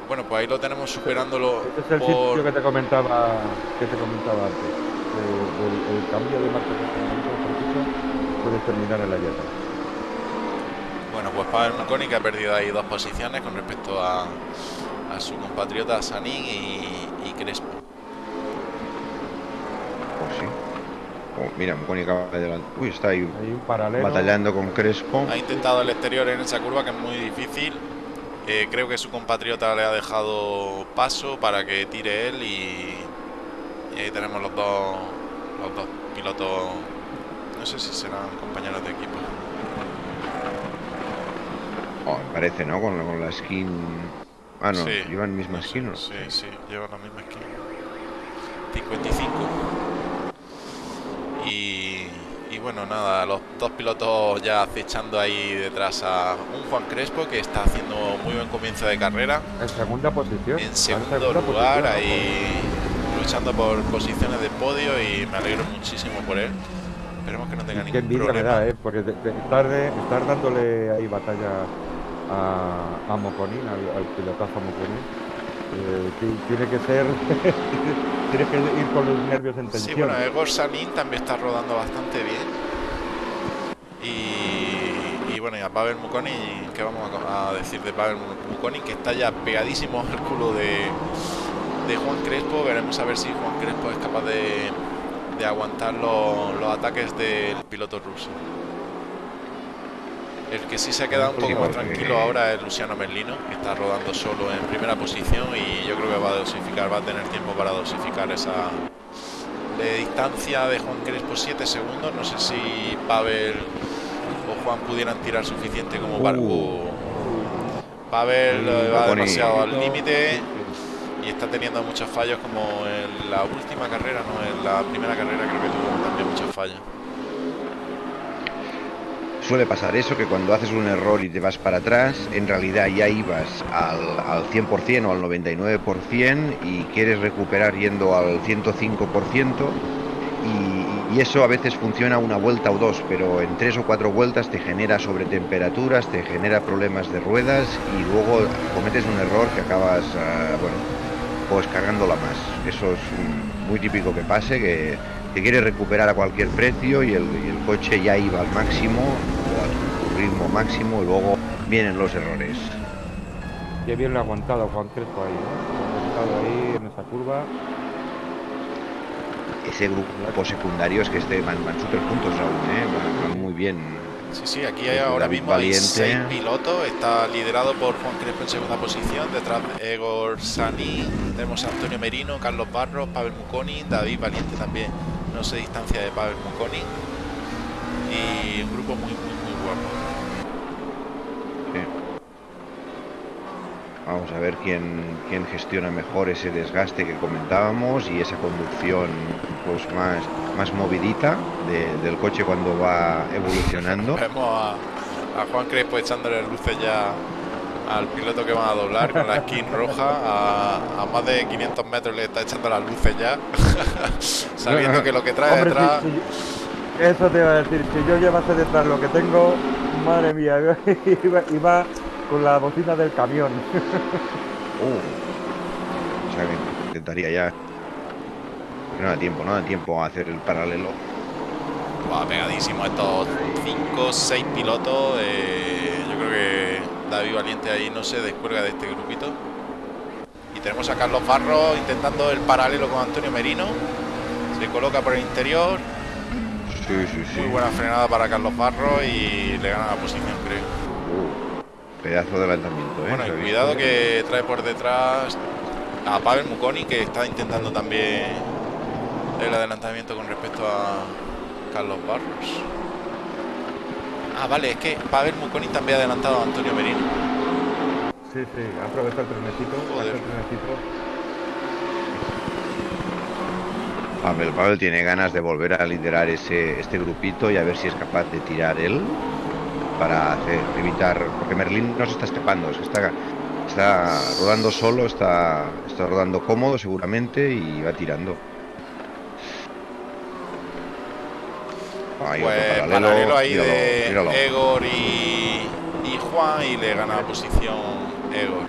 Bueno, pues ahí lo tenemos superándolo Este es el por... sitio que te comentaba, que te comentaba antes. eh, el, el cambio de marcha de puede terminar en la llanta. Bueno, pues Pavel Mukoni que ha perdido ahí dos posiciones con respecto a, a su compatriota Sanin y, y Crespo. Pues sí. Oh, mira, Moconi acaba de adelantar. Uy, está ahí Hay un paralelo. batallando con Crespo. Ha intentado el exterior en esa curva que es muy difícil. Eh, creo que su compatriota le ha dejado paso para que tire él y, y ahí tenemos los dos, los dos pilotos. No sé si serán compañeros de equipo. Oh, me parece, ¿no? Con, la- con la skin. Ah, no, Sí, llevan misma skin, ¿no? Sí, sí, llevan la misma skin. 55. Y, y bueno, nada, los dos pilotos ya acechando ahí detrás a un Juan Crespo que está haciendo muy buen comienzo de carrera. En segunda posición. En segundo segunda lugar, posición, ahí luchando por posiciones de podio y me alegro muchísimo por él. Esperemos que no tenga Qué ningún problema. da, ¿eh? Porque de- de estar, de- estar dándole ahí batalla a, a Moconin, al, al pilotazo Moconin, eh, ti- tiene que ser. tienes que ir con los nervios en tensión. Sí, bueno, Egor Sanin también está rodando bastante bien. Y, y bueno, y a Pavel Mukoni, ¿qué vamos a, decir de Pavel Mukoni? Que está ya pegadísimo al culo de, de Juan Crespo. Veremos a ver si Juan Crespo es capaz de, de aguantar los, los ataques del piloto ruso. El que sí se ha quedado un poco más tranquilo ahora es Luciano Merlino, que está rodando solo en primera posición y yo creo que va a dosificar, va a tener tiempo para dosificar esa de distancia de Juan Crespo 7 segundos. No sé si Pavel o Juan pudieran tirar suficiente como para... Uh. Pavel eh, va Moconi. demasiado al límite y está teniendo muchos fallos como en la última carrera, no en la primera carrera creo que tuvo también muchos fallos. Suele pasar eso, que cuando haces un error y te vas para atrás, en realidad ya ibas al, al 100% o al 99% y quieres recuperar yendo al 105%. Y, y eso a veces funciona una vuelta o dos, pero en tres o cuatro vueltas te genera sobretemperaturas, te genera problemas de ruedas y luego cometes un error que acabas, ah, bueno, pues cagándola más. Eso es muy típico que pase, que te quieres recuperar a cualquier precio y el, y el coche ya iba al máximo o a su ritmo máximo y luego vienen los errores. Qué bien lo ha aguantado Juan Crespo ahí, en esa curva. Ese grupo secundario es que este van, van súper juntos aún, ¿eh? van, van muy bien. Sí, sí, aquí hay ahora David mismo hay seis pilotos. Está liderado por Juan Crespo en segunda posición. Detrás Egor Sani. Tenemos a Antonio Merino, Carlos Barros, Pavel Muconi, David Valiente también no se distancia de Pavel Muconi y un grupo muy muy muy guapo. Vamos a ver quién, quién gestiona mejor ese desgaste que comentábamos y esa conducción pues más, más movidita del coche cuando va evolucionando. Vemos a, a Juan Crespo echándole luces ya al piloto que van a doblar con la skin roja. A, más de 500 metros le está echando las luces ya. Sabiendo que lo que trae detrás eso te iba a decir si yo llevase detrás lo que tengo madre mía iba, con la bocina del camión. Uh, o sea que intentaría ya. No da tiempo no da tiempo a hacer el paralelo. Va pegadísimo. Estos 5 6 pilotos eh, yo creo que David Valiente ahí no se descuelga de este grupito. Y tenemos a Carlos Barro intentando el paralelo con Antonio Merino. Se coloca por el interior. Muy buena frenada para Carlos Barro y le gana la posición, creo. Uh, pedazo de adelantamiento, ¿eh? Bueno, y cuidado que trae por detrás a Pavel Muconi, que está intentando también el adelantamiento con respecto a Carlos Barros. Ah, vale, es que Pavel Muconi también ha adelantado a Antonio Merino. Sí, sí, ha aprovechado el trenecito. Joder. Pavel, Pavel tiene ganas de volver a liderar ese, este grupito y a ver si es capaz de tirar él para hacer, evitar, porque Merlín no se está escapando, está, está rodando solo, está, está rodando cómodo seguramente y va tirando. Pues paralelo, ahí de Egor y, Juan y le gana la posición Egor.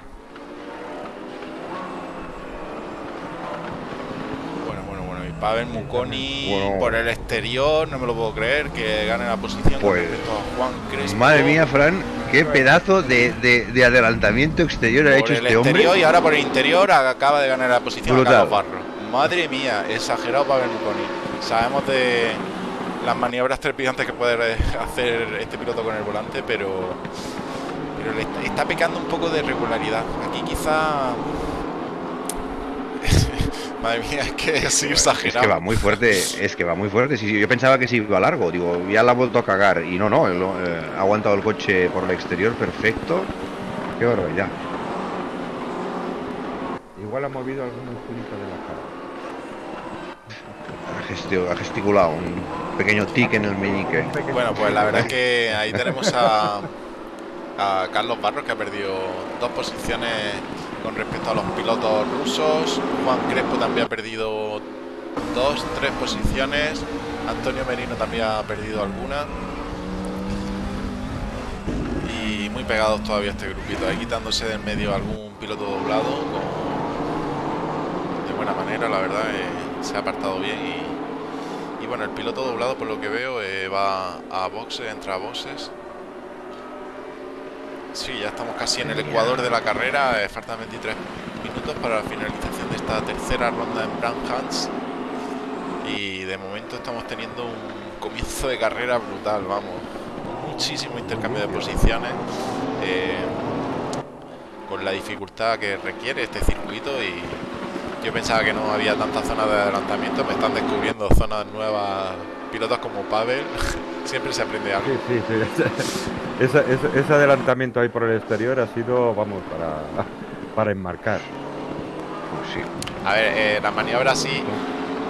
Bueno, bueno, bueno. Y Pavel Muconi por el exterior, no me lo puedo creer, que gane la posición pues, Juan Crespo. Madre mía, Fran, qué pedazo de, de, adelantamiento exterior ha hecho este hombre. Y ahora por el interior acaba de ganar la posición Carlos Barro. Madre mía, exagerado Pavel Muconi. Sabemos de las maniobras trepidantes que puede hacer este piloto con el volante, pero, pero le está, pecando un poco de regularidad. Aquí quizá... Madre mía, es que es exagerado. Es que va muy fuerte, es que va muy fuerte. Sí, yo pensaba que sí iba largo, digo, ya la ha vuelto a cagar. Y no, no, eh, ha aguantado el coche por el exterior perfecto. Qué barbaridad. Igual ha movido algún musculito de la ha gesticulado un pequeño tic en el meñique. Bueno, pues la verdad es que ahí tenemos a, Carlos Barros que ha perdido dos posiciones con respecto a los pilotos rusos. Juan Crespo también ha perdido dos, tres posiciones. Antonio Merino también ha perdido alguna. Y muy pegados todavía este grupito. Ahí quitándose del medio algún piloto doblado de buena manera, la verdad. Eh, se ha apartado bien y y bueno, el piloto doblado, por lo que veo, eh, va a boxes, entra a boxes. Sí, ya estamos casi en el ecuador de la carrera. Eh, faltan 23 minutos para la finalización de esta tercera ronda en Brand Hans. Y de momento estamos teniendo un comienzo de carrera brutal, vamos. Muchísimo intercambio de posiciones. Eh, con la dificultad que requiere este circuito y yo pensaba que no había tantas zonas de adelantamiento, me están descubriendo zonas nuevas, pilotos como Pavel, siempre se aprende algo. Sí, sí, sí. ese, adelantamiento ahí por el exterior ha sido, vamos, para, para enmarcar. Pues sí. A ver, eh, la maniobra sí,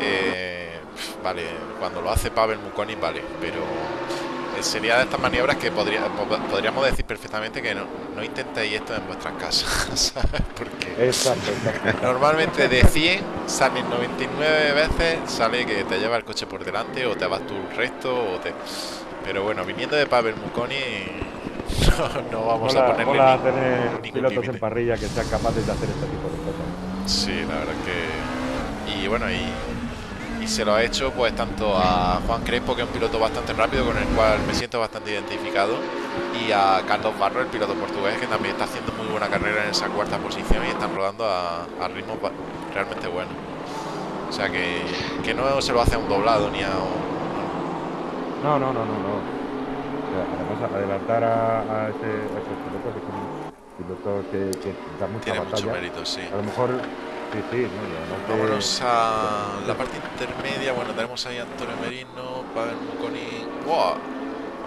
eh, vale, cuando lo hace Pavel Muconi, vale, pero sería de estas maniobras que podría, podríamos decir perfectamente que no, no intentéis esto en vuestras casas, Porque normalmente de 100 salen 99 veces, sale que te lleva el coche por delante o te vas tú el resto, o te... pero bueno, viniendo de Pavel Muconi no, vamos a ponerle a tener pilotos en parrilla que sean capaces de hacer este tipo de cosas. Sí, la verdad que... Y bueno, y y se lo ha hecho pues tanto a Juan Crespo, que es un piloto bastante rápido con el cual me siento bastante identificado, y a Carlos Barro, el piloto portugués, que también está haciendo muy buena carrera en esa cuarta posición y están rodando a, a ritmos realmente buenos. O sea que, que, no se lo hace a un doblado ni a un... No, no, no, no, no. además adelantar a, a, ese, a esos pilotos que son pilotos que, que da mucha Tiene batalla. mucho mérito, sí. A lo mejor Sí, sí, Vámonos a la parte intermedia. Bueno, tenemos ahí a Antonio Merino, Pavel Muconi. ¡Wow!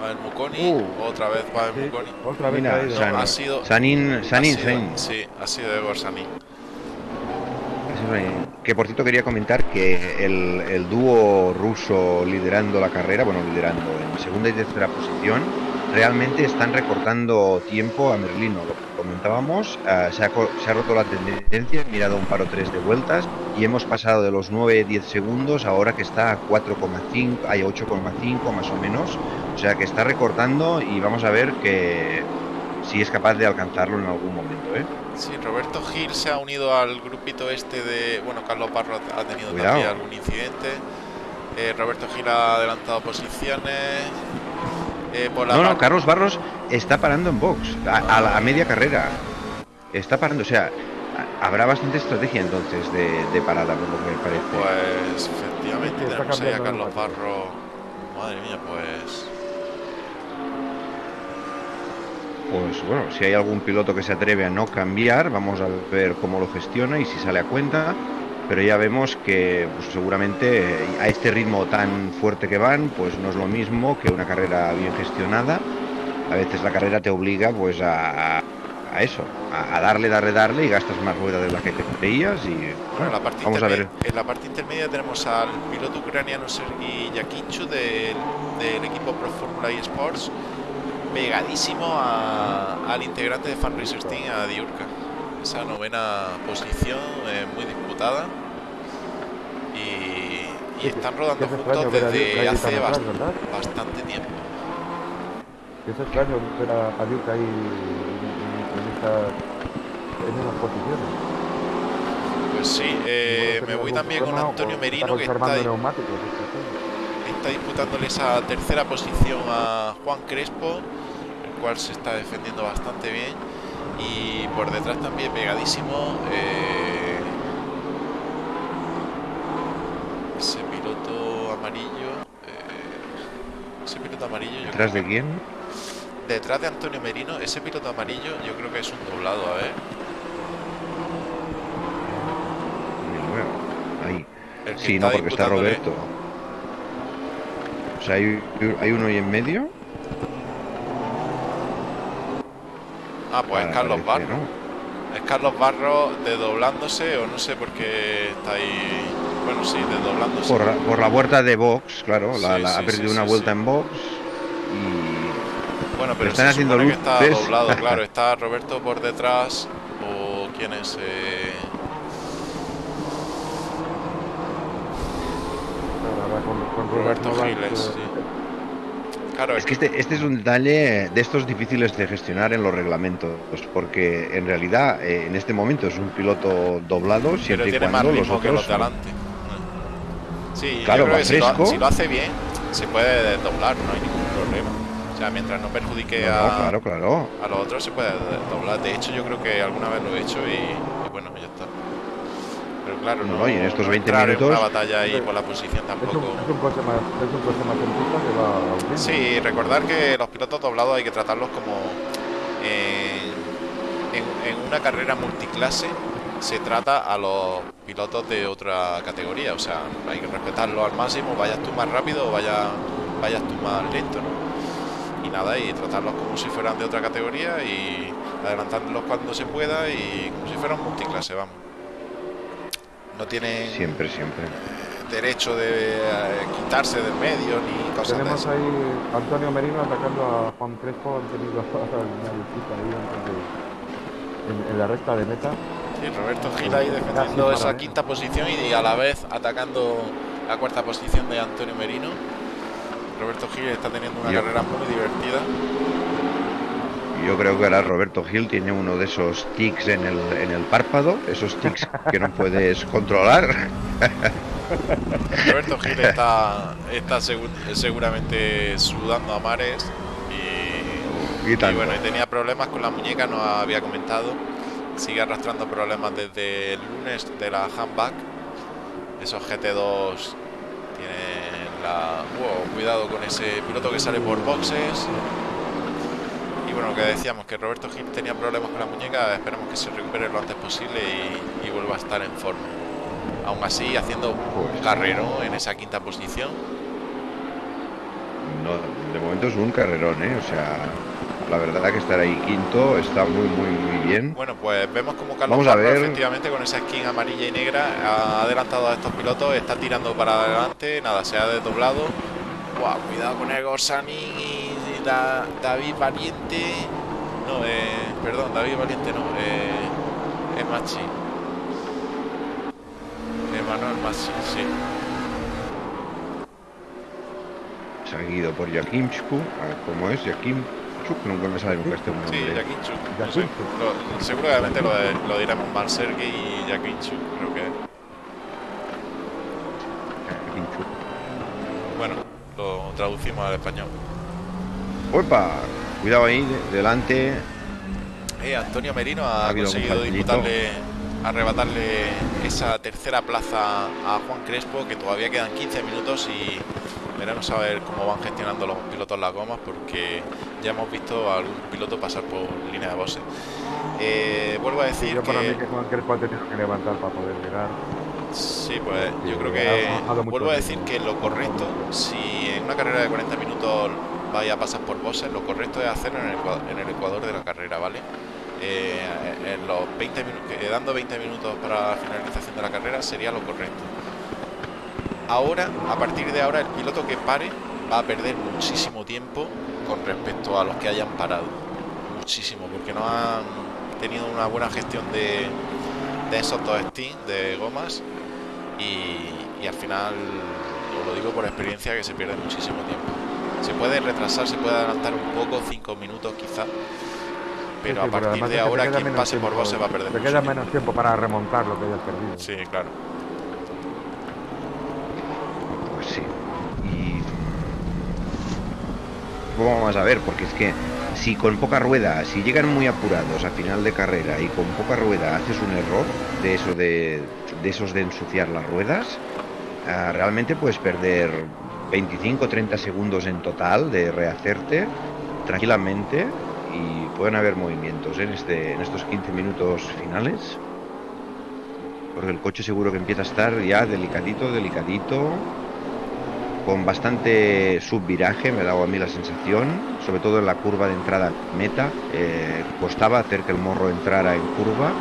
Va el Muconi, Uh, otra vez va el Sí, Muconi. otra vez Mira, Ha sido- Sanin, Sanin, ha sido- Sanin. Sí, ha sido de Gorsani. Que por cierto quería comentar que el, el dúo ruso liderando la carrera, bueno, liderando en segunda y tercera posición, realmente están recortando tiempo a Merlino. Lo que comentábamos, eh, se, ha, co- se ha roto la tendencia, he mirado un paro 3 de vueltas y hemos pasado de los 9-10 segundos ahora que está a 4,5, hay 8,5 más o menos. O sea que está recortando y vamos a ver que si es capaz de alcanzarlo en algún momento, ¿eh? Sí, Roberto Gil se ha unido al grupito este de. Bueno, Carlos Parro ha ha tenido Cuidado. también algún incidente. Eh, Roberto Gil ha adelantado posiciones. Eh, por la No, no, Carlos Barros está parando en box, a, a la a media carrera. Está parando, o sea, a- habrá bastante estrategia entonces de, de parada, por lo que me parece. Pues efectivamente Sí, tenemos ahí a Carlos el Barro. Madre mía, pues. Pues bueno, si hay algún piloto que se atreve a no cambiar, vamos a ver cómo lo gestiona y si sale a cuenta. Pero ya vemos que pues, seguramente eh, a este ritmo tan fuerte que van, pues no es lo mismo que una carrera bien gestionada. A veces la carrera te obliga pues a, a eso, a, darle, darle, darle y gastas más rueda de la que te creías y Bueno, en bueno, la parte vamos a ver. En la parte intermedia tenemos al piloto ucraniano Sergi Yakinchu del, del equipo Pro Formula eSports, pegadísimo a- al integrante de Fan Racers Team, a Diurka. Esa novena posición eh, muy disputada. Y, y están rodando es juntos extraño desde hace bastante tiempo. Es extraño ver a, a Duke ahí en, en- en esta- en esas posiciones. Pues sí, eh, me voy también con Antonio Merino, que está disputándole esa tercera posición a Juan Crespo, el cual se está defendiendo bastante bien. Y por detrás también pegadísimo eh, ese piloto amarillo. eh, ese piloto amarillo, yo ¿Detrás de quién? detrás de Antonio Merino, ese piloto amarillo, yo creo que es un doblado, a ver. Ahí. Sí, no, porque está Roberto. O sea, hay, hay uno ahí en medio. Ah, pues es Carlos Barro. ¿no? Es Carlos Barro desdoblándose o no sé por qué está ahí. Bueno, sí, desdoblándose. Por, la- por la vuelta de box, claro. la- Sí, la- sí, ha perdido sí, una sí, vuelta sí. en box. Y Bueno, pero están se haciendo supone que está doblado, claro. Está Roberto por detrás o quién es. Eh, con, con Roberto Robert Novak, Giles, sí. Claro, es que este, este es un detalle de estos difíciles de gestionar en los reglamentos. Porque en realidad, eh, en este momento es un piloto doblado, pero siempre y cuando los ritmo que otros. los de adelante. Sí, Claro, yo creo va que si lo, si hace bien, se puede desdoblar, no hay ningún problema. O sea, mientras no perjudique No, a, no, claro, claro. a los otros, se puede doblar. De hecho, yo creo que alguna vez lo he hecho y, y bueno, ya está. Pero claro, No, no, y en estos no 20 entrar en minutos- una batalla ahí por la posición Es un, tampoco. es un coche más, es un coche más pista que va hundiendo. Sí, recordar que los pilotos doblados hay que tratarlos como eh, en, en una carrera multiclase se trata a los pilotos de otra categoría, o sea, hay que respetarlo al máximo, vayas tú más rápido o vaya, vayas tú más lento, ¿no? Y nada, y tratarlos como si fueran de otra categoría y adelantándolos cuando se pueda y como si fueran multiclase, vamos. No tienen Siempre, siempre. derecho de eh, quitarse del medio ni cosas de Tenemos ahí Antonio Merino atacando a Juan Crespo, han tenido una ahí antes de- en, en la recta de meta. Sí, Roberto Gil ahí defendiendo esa ver. quinta posición y a la vez atacando la cuarta posición de Antonio Merino. Roberto Gil está teniendo una Yo- carrera muy divertida. Yo creo que ahora Roberto Gil tiene uno de esos tics en el, en el párpado, esos tics que no puedes controlar. Roberto Gil está, está segu- seguramente sudando a mares y, Y y tanto. bueno, y tenía problemas con la muñeca, nos había comentado. Sigue arrastrando problemas desde el lunes de la handback. Esos GT2 tienen la... Wow, cuidado con ese piloto que sale por boxes. Bueno, lo que decíamos, que Roberto Gil tenía problemas con la muñeca, esperemos que se recupere lo antes posible y, y vuelva a estar en forma. Aún así, haciendo un Pues- carrero en esa quinta posición. no, de momento es un carrerón, ¿eh? O sea, la verdad que estar ahí quinto está muy, muy, muy bien. Bueno, pues vemos como Carlos Vamos a Barro, ver. efectivamente con esa skin amarilla y negra ha adelantado a estos pilotos, está tirando para adelante, nada, se ha desdoblado. Guau, cuidado con Egor Sanin y Da- David Valiente. No, eh, perdón, David Valiente no, eh, es Machi. Emanuel Machi, sí. Seguido por Jakimchuk, a ver cómo es, Jakimchuk, nunca me sale nunca este nombre. Sí. No sé, lo- seguramente lo, lo diremos mal, Sergei y Jakinchuk, creo que es. Jakimchuk. Bueno, lo traducimos al español. ¡Opa! Cuidado ahí, de- delante. Eh, Antonio Merino ha, conseguido disputarle, arrebatarle esa tercera plaza a Juan Crespo, que todavía quedan 15 minutos y veremos a ver cómo van gestionando los pilotos las gomas, porque ya hemos visto a algún piloto pasar por línea de boxe. Eh, vuelvo a decir Yo para mí que... Juan Crespo ha tenido que levantar para poder llegar. Sí, pues yo creo que vuelvo a decir que lo correcto, si en una carrera de 40 minutos vaya a pasar por boxes, lo correcto es hacerlo en el, ecua- en el ecuador de la carrera, ¿vale? Eh, en los 20 minutos, dando 20 minutos para la finalización de la carrera sería lo correcto. Ahora, a partir de ahora, el piloto que pare va a perder muchísimo tiempo con respecto a los que hayan parado. Muchísimo, porque no han tenido una buena gestión de, de esos dos stints de gomas y, y al final, os lo digo por experiencia, que se pierde muchísimo tiempo. Se puede retrasar, se puede adelantar un poco, 5 minutos quizá, pero Sí, a sí, partir además de ahora quien pase por vos se va a perder Te queda menos tiempo para remontar lo que hayas perdido. Sí, claro. Pues sí. Y. Vamos a ver, porque es que si con poca rueda, si llegan muy apurados a final de carrera y con poca rueda haces un error de eso de, de esos de ensuciar las ruedas, ah, realmente puedes perder 25 30 segundos en total de rehacerte tranquilamente y pueden haber movimientos ¿eh? en, este, en estos 15 minutos finales. Porque el coche seguro que empieza a estar ya delicadito, delicadito, con bastante subviraje, me dado a mí la sensación, sobre todo en la curva de entrada meta. eh, costaba hacer que el morro entrara en curva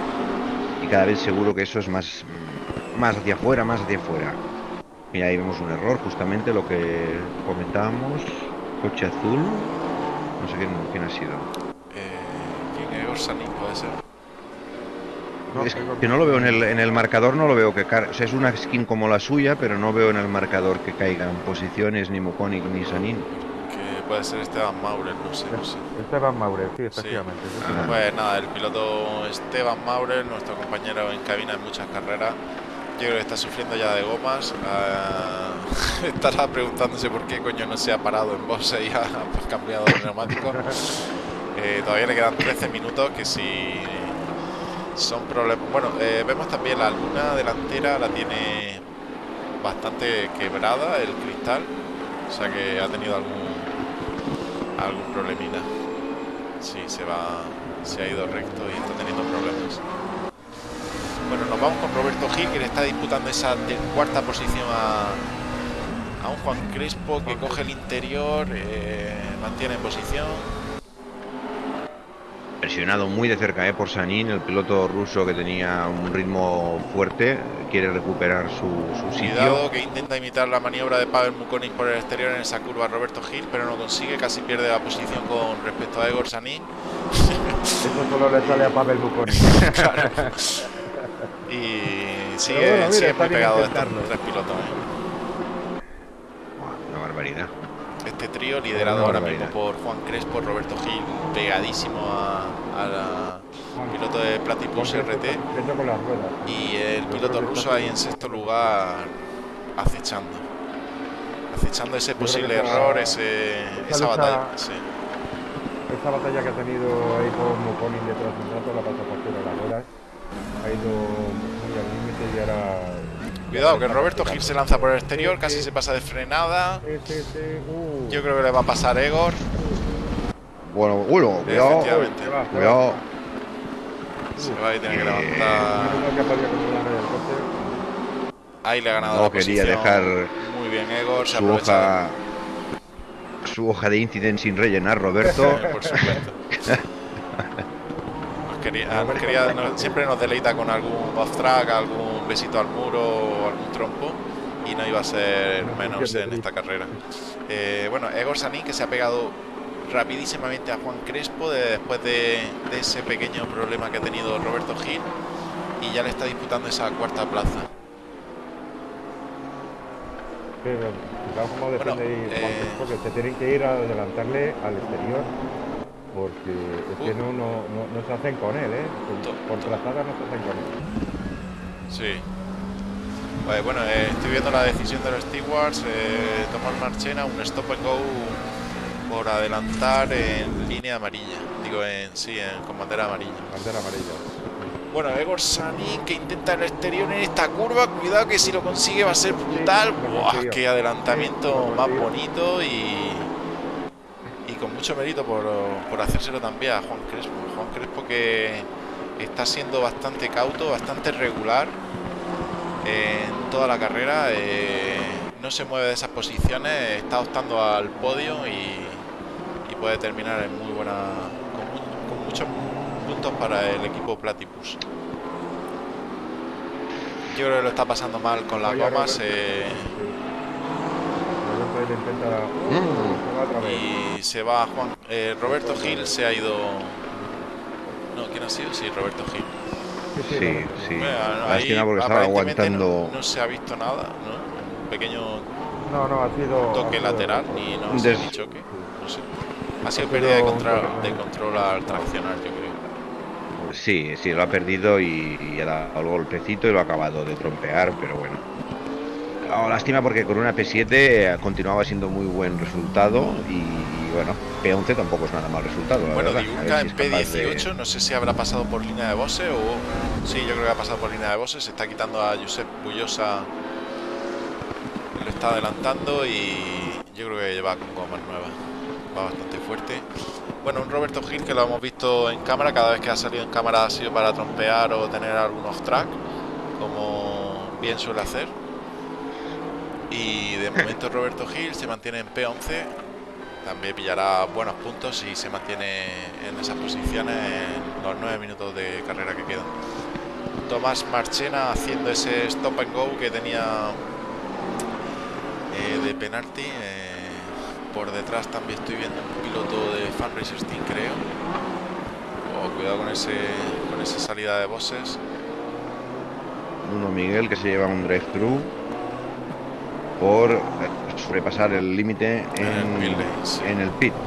y cada vez seguro que eso es más, más hacia afuera, más hacia afuera. Y ahí vemos un error, justamente lo que comentábamos. Coche azul, no sé quién, quién ha sido. Eh, ¿Quién es Orsanin? Puede ser. No, Es que no lo veo en el, en el marcador, no lo veo que car- o sea, es una skin como la suya, pero no veo en el marcador que caigan posiciones ni Moconic ni Sanin. Que puede ser Esteban Maurer, no sé, no sé. Esteban Maure, sí, efectivamente. sí. Pues nada, el piloto Esteban Maurer, nuestro compañero en cabina en muchas carreras, yo creo que está sufriendo ya de gomas. ah, estará preguntándose por qué coño no se ha parado en boxe y ha pues, cambiado de neumático. Eh, todavía le quedan 13 minutos que si son problemas. Bueno, eh, vemos también la luna delantera, la tiene bastante quebrada el cristal, o sea que ha tenido algún algún problemina. Sí, se va, se ha ido recto y está teniendo problemas. Bueno, nos vamos con Roberto Gil, que le está disputando esa de- cuarta posición a, a un Juan Crespo que coge el interior, eh, mantiene en posición. Presionado muy de cerca eh, por Sanin, el piloto ruso que tenía un ritmo fuerte, quiere recuperar su, su sitio. Cuidado que intenta imitar la maniobra de Pavel Mukonin por el exterior en esa curva Roberto Gil, pero no consigue, casi pierde la posición con respecto a Egor Sanin. Eso solo le sale a Pavel Buconi. Y sigue, bueno, mira, sigue está muy pegado estos intentarlo. tres pilotos. ¿eh? Una barbaridad. Este trío liderado ahora mismo por Juan Crespo, Roberto Gil, pegadísimo a, a la piloto de Platypus RT y el piloto ruso ahí en sexto lugar acechando. Acechando ese posible esa- error, ese, esa batalla. Sí. Esta batalla que ha tenido ahí con Mukonin detrás de un rato, la pasa por de las ruedas. Ha ido y ahora... Cuidado que Roberto Gil se lanza por el exterior, casi se pasa de frenada. Sí, sí, sí. Uh. Yo creo que le va a pasar Egor. Bueno, bueno, cuidado. Cuidado. Se va y tiene que Eh, levantar. Ahí le ha ganado No la quería posición. dejar Muy bien Egor, se su hoja su hoja de incidente sin rellenar, Roberto. Por supuesto. Nos quería- nos quería- nos- siempre nos deleita con algún off track, besito al muro o algún trompo y no iba a ser menos en esta carrera. Eh, bueno, Egor Sanin que se ha pegado rapidísimamente a Juan Crespo de- después de, de ese pequeño problema que ha tenido Roberto Gil y ya le está disputando esa cuarta plaza. Pero defiende Bueno, Juan eh, Crespo, que se tienen que ir a adelantarle al exterior porque es que Uh. no, no, no, no se hacen con él, ¿eh? Por, por trazada no se hacen con él. Sí. Pues bueno, eh, estoy viendo la decisión de los stewards. Eh, Tomás Marchena, un stop and go por adelantar en línea amarilla. Digo, en sí, en, con bandera amarilla. Bandera amarilla. Bueno, Egor Sanin que intenta el exterior en esta curva. Cuidado que si lo consigue va a ser brutal. ¡Buah! ¡Qué adelantamiento más bonito! Y, y con mucho mérito por, por hacérselo también a Juan Crespo. Juan Crespo que está siendo bastante cauto, bastante regular en toda la carrera. eh, no se mueve de esas posiciones, está optando al podio y, y puede terminar en muy buena. Con, mu- con muchos puntos para el equipo Platypus. Yo creo que lo está pasando mal con las gomas eh, sí. Mm. y se va Juan. eh, Roberto Gil se ha ido. No, ¿quién ha sido? Sí, Roberto Gil. Sí, sí. Bueno, ahí porque estaba aguantando. No, no se ha visto nada, ¿no? Un pequeño No, no, ha sido... toque ha sido- lateral y no sé Des- ni choque. No sé. Ha sido Ha pérdida de sido control, de control al traccionar, yo creo. Sí, sí, lo ha perdido y, y ha dado el golpecito y lo ha acabado de trompear, pero bueno. Oh, lástima porque con una P7 continuaba siendo muy buen resultado y, y bueno, P11 tampoco es nada mal resultado. La Bueno, verdad. A Diurca ver en si es capaz de- P18, no sé si habrá pasado por línea de bose o. Sí, yo creo que ha pasado por línea de bose. Se está quitando a Josep Bullosa. Lo está adelantando y yo creo que lleva con gomas nuevas. Va bastante fuerte. Bueno, un Roberto Gil que lo hemos visto en cámara. Cada vez que ha salido en cámara ha sido para trompear o tener algún off track, como bien suele hacer. Y de momento Roberto Gil se mantiene en P11 también pillará buenos puntos si se mantiene en esas posiciones en los nueve minutos de carrera que quedan. Tomás Marchena haciendo ese stop and go que tenía eh, de penalti. eh, por detrás también estoy viendo un piloto de Fan Racers Team, creo. Oh, cuidado con ese con esa salida de bosses. Bruno Miguel que se lleva un drive-thru por eh, sobrepasar el límite En el en, pit el.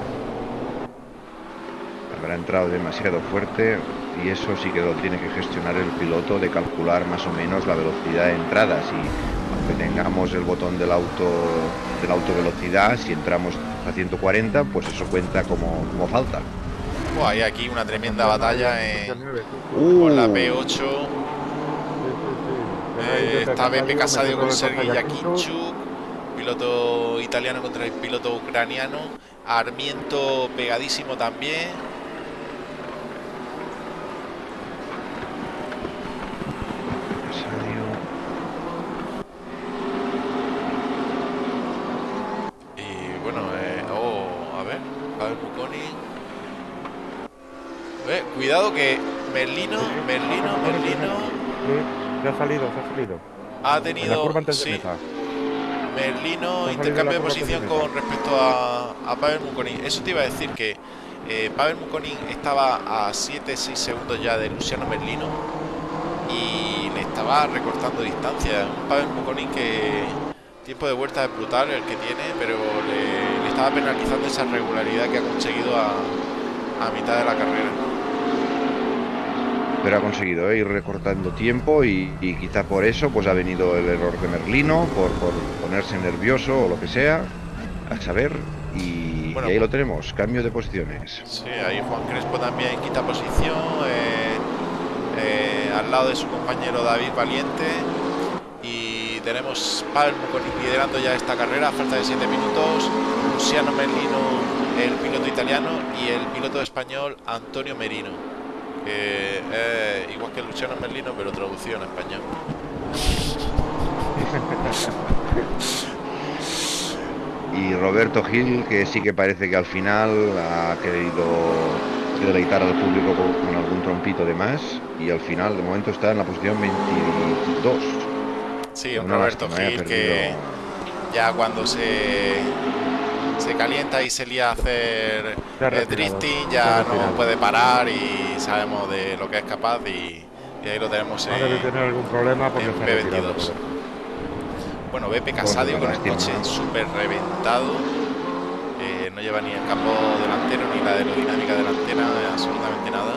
Habrá entrado demasiado fuerte y eso sí que lo tiene que gestionar el piloto de calcular más o menos la velocidad de entrada. Si aunque tengamos el botón del auto de la autovelocidad, si entramos a 140, pues eso cuenta como, como falta. Oh, hay aquí una tremenda batalla en, 19, sí. con la Uh, P8. Sí, sí, sí. Eh, Desde está Beppe Casadio con contra Yakinchuk. Piloto italiano contra el piloto ucraniano, Armiento pegadísimo también. Y bueno, eh, oh, a ver, Pavel Buconi. Eh, cuidado que Merlino, Merlino, Merlino Sí, ya ha salido, se ha salido. ha En la tenido curva antes de sí, meta. Merlino intercambio de posición con respecto a, a Pavel Muconin. Eso te iba a decir que eh, Pavel Muconin estaba a 7-6 segundos ya de Luciano Merlino y le estaba recortando distancia. Un Pavel Muconin que tiempo de vuelta es brutal el que tiene, pero le, le estaba penalizando esa regularidad que ha conseguido a, a mitad de la carrera. Pero ha conseguido ¿eh? ir recortando tiempo y, y quizá por eso pues ha venido el error de Merlino, por, por ponerse nervioso o lo que sea, a saber, y, Bueno, y ahí lo tenemos, cambio de posiciones. Sí, ahí Juan Crespo también quita posición eh, eh, al lado de su compañero David Valiente y tenemos Muconi liderando ya esta carrera a falta de 7 minutos, Luciano Merlino el piloto italiano y el piloto español Antonio Merino que es igual que Luciano Merlino pero traducido en español. Y Roberto Gil, que sí que parece que al final ha querido deleitar al público con, algún trompito de más y al final de momento está en la posición 22. Sí, un Roberto eh, Gil que ya cuando se, se calienta y se lía a hacer eh, retirado, drifting ya retirado. no puede parar y sabemos de lo que es capaz y, y ahí lo tenemos debe en, tener algún problema porque en se ha retirado. P22. Roberto. Bueno, Bepe Casadio con el coche súper reventado. eh, no lleva ni el campo delantero ni la aerodinámica delantera, eh, absolutamente nada.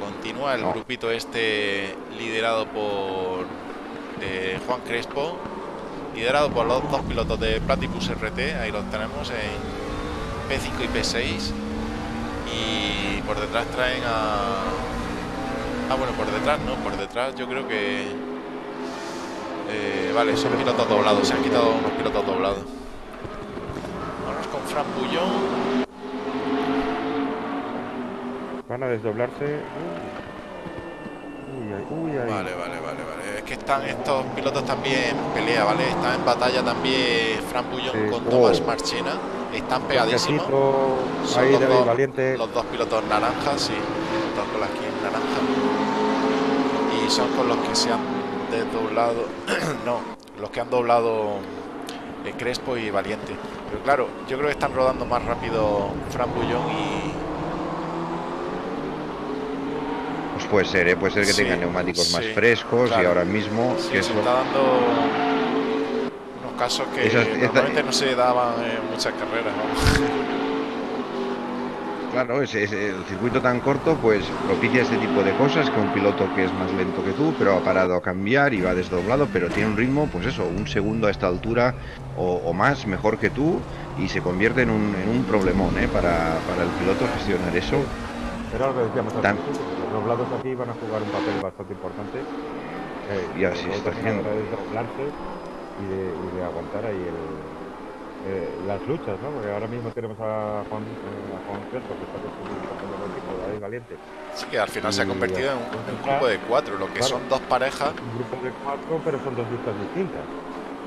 Continúa el No. grupito este liderado por eh, Juan Crespo, liderado por los dos pilotos de Platypus RT, ahí los tenemos en P5 y P6. Y por detrás traen a... Ah, bueno, por detrás no, por detrás yo creo que... Eh, vale, son pilotos doblados, se han quitado unos pilotos doblados. Vamos con Fran Bullón. Van a desdoblarse. Uy, ay, uy, ay. Vale, vale, vale, vale. Que están estos pilotos también en pelea, ¿vale? Están en batalla también Fran Bullón Sí. con Oh. Tomás Marchena. Están pegadísimos. Son ahí los de dos- valiente. Los dos pilotos naranjas, sí. Dos con naranja. Y son con los que se han desdoblado. no, los que han doblado eh, Crespo y Valiente. Pero claro, yo creo que están rodando más rápido Fran Bullón y. Pues puede ser, ¿eh? puede ser que Sí, tengan neumáticos más frescos y ahora mismo Sí, que se eso está dando unos casos que Esas- esta- normalmente no se daban en muchas carreras. Claro, es, es- el circuito tan corto pues propicia este tipo de cosas que un piloto que es más lento que tú, pero ha parado a cambiar y va desdoblado, pero tiene un ritmo, pues eso, un segundo a esta altura o, o más mejor que tú y se convierte en un, en un problemón ¿eh? para, para el piloto gestionar eso. Lo que decíamos Tan- Los doblados aquí van a jugar un papel bastante importante. eh, Y así sobre está haciendo. de doblarse y de, y de aguantar ahí el, eh, las luchas, ¿no? Porque ahora mismo tenemos a Juan, eh, a Juan Crespo, que está el equipo de David Valiente. Sí, que al final se ha Y convertido en un, en un grupo de cuatro, lo que Claro. son dos parejas. Un grupo de cuatro, pero son dos luchas distintas.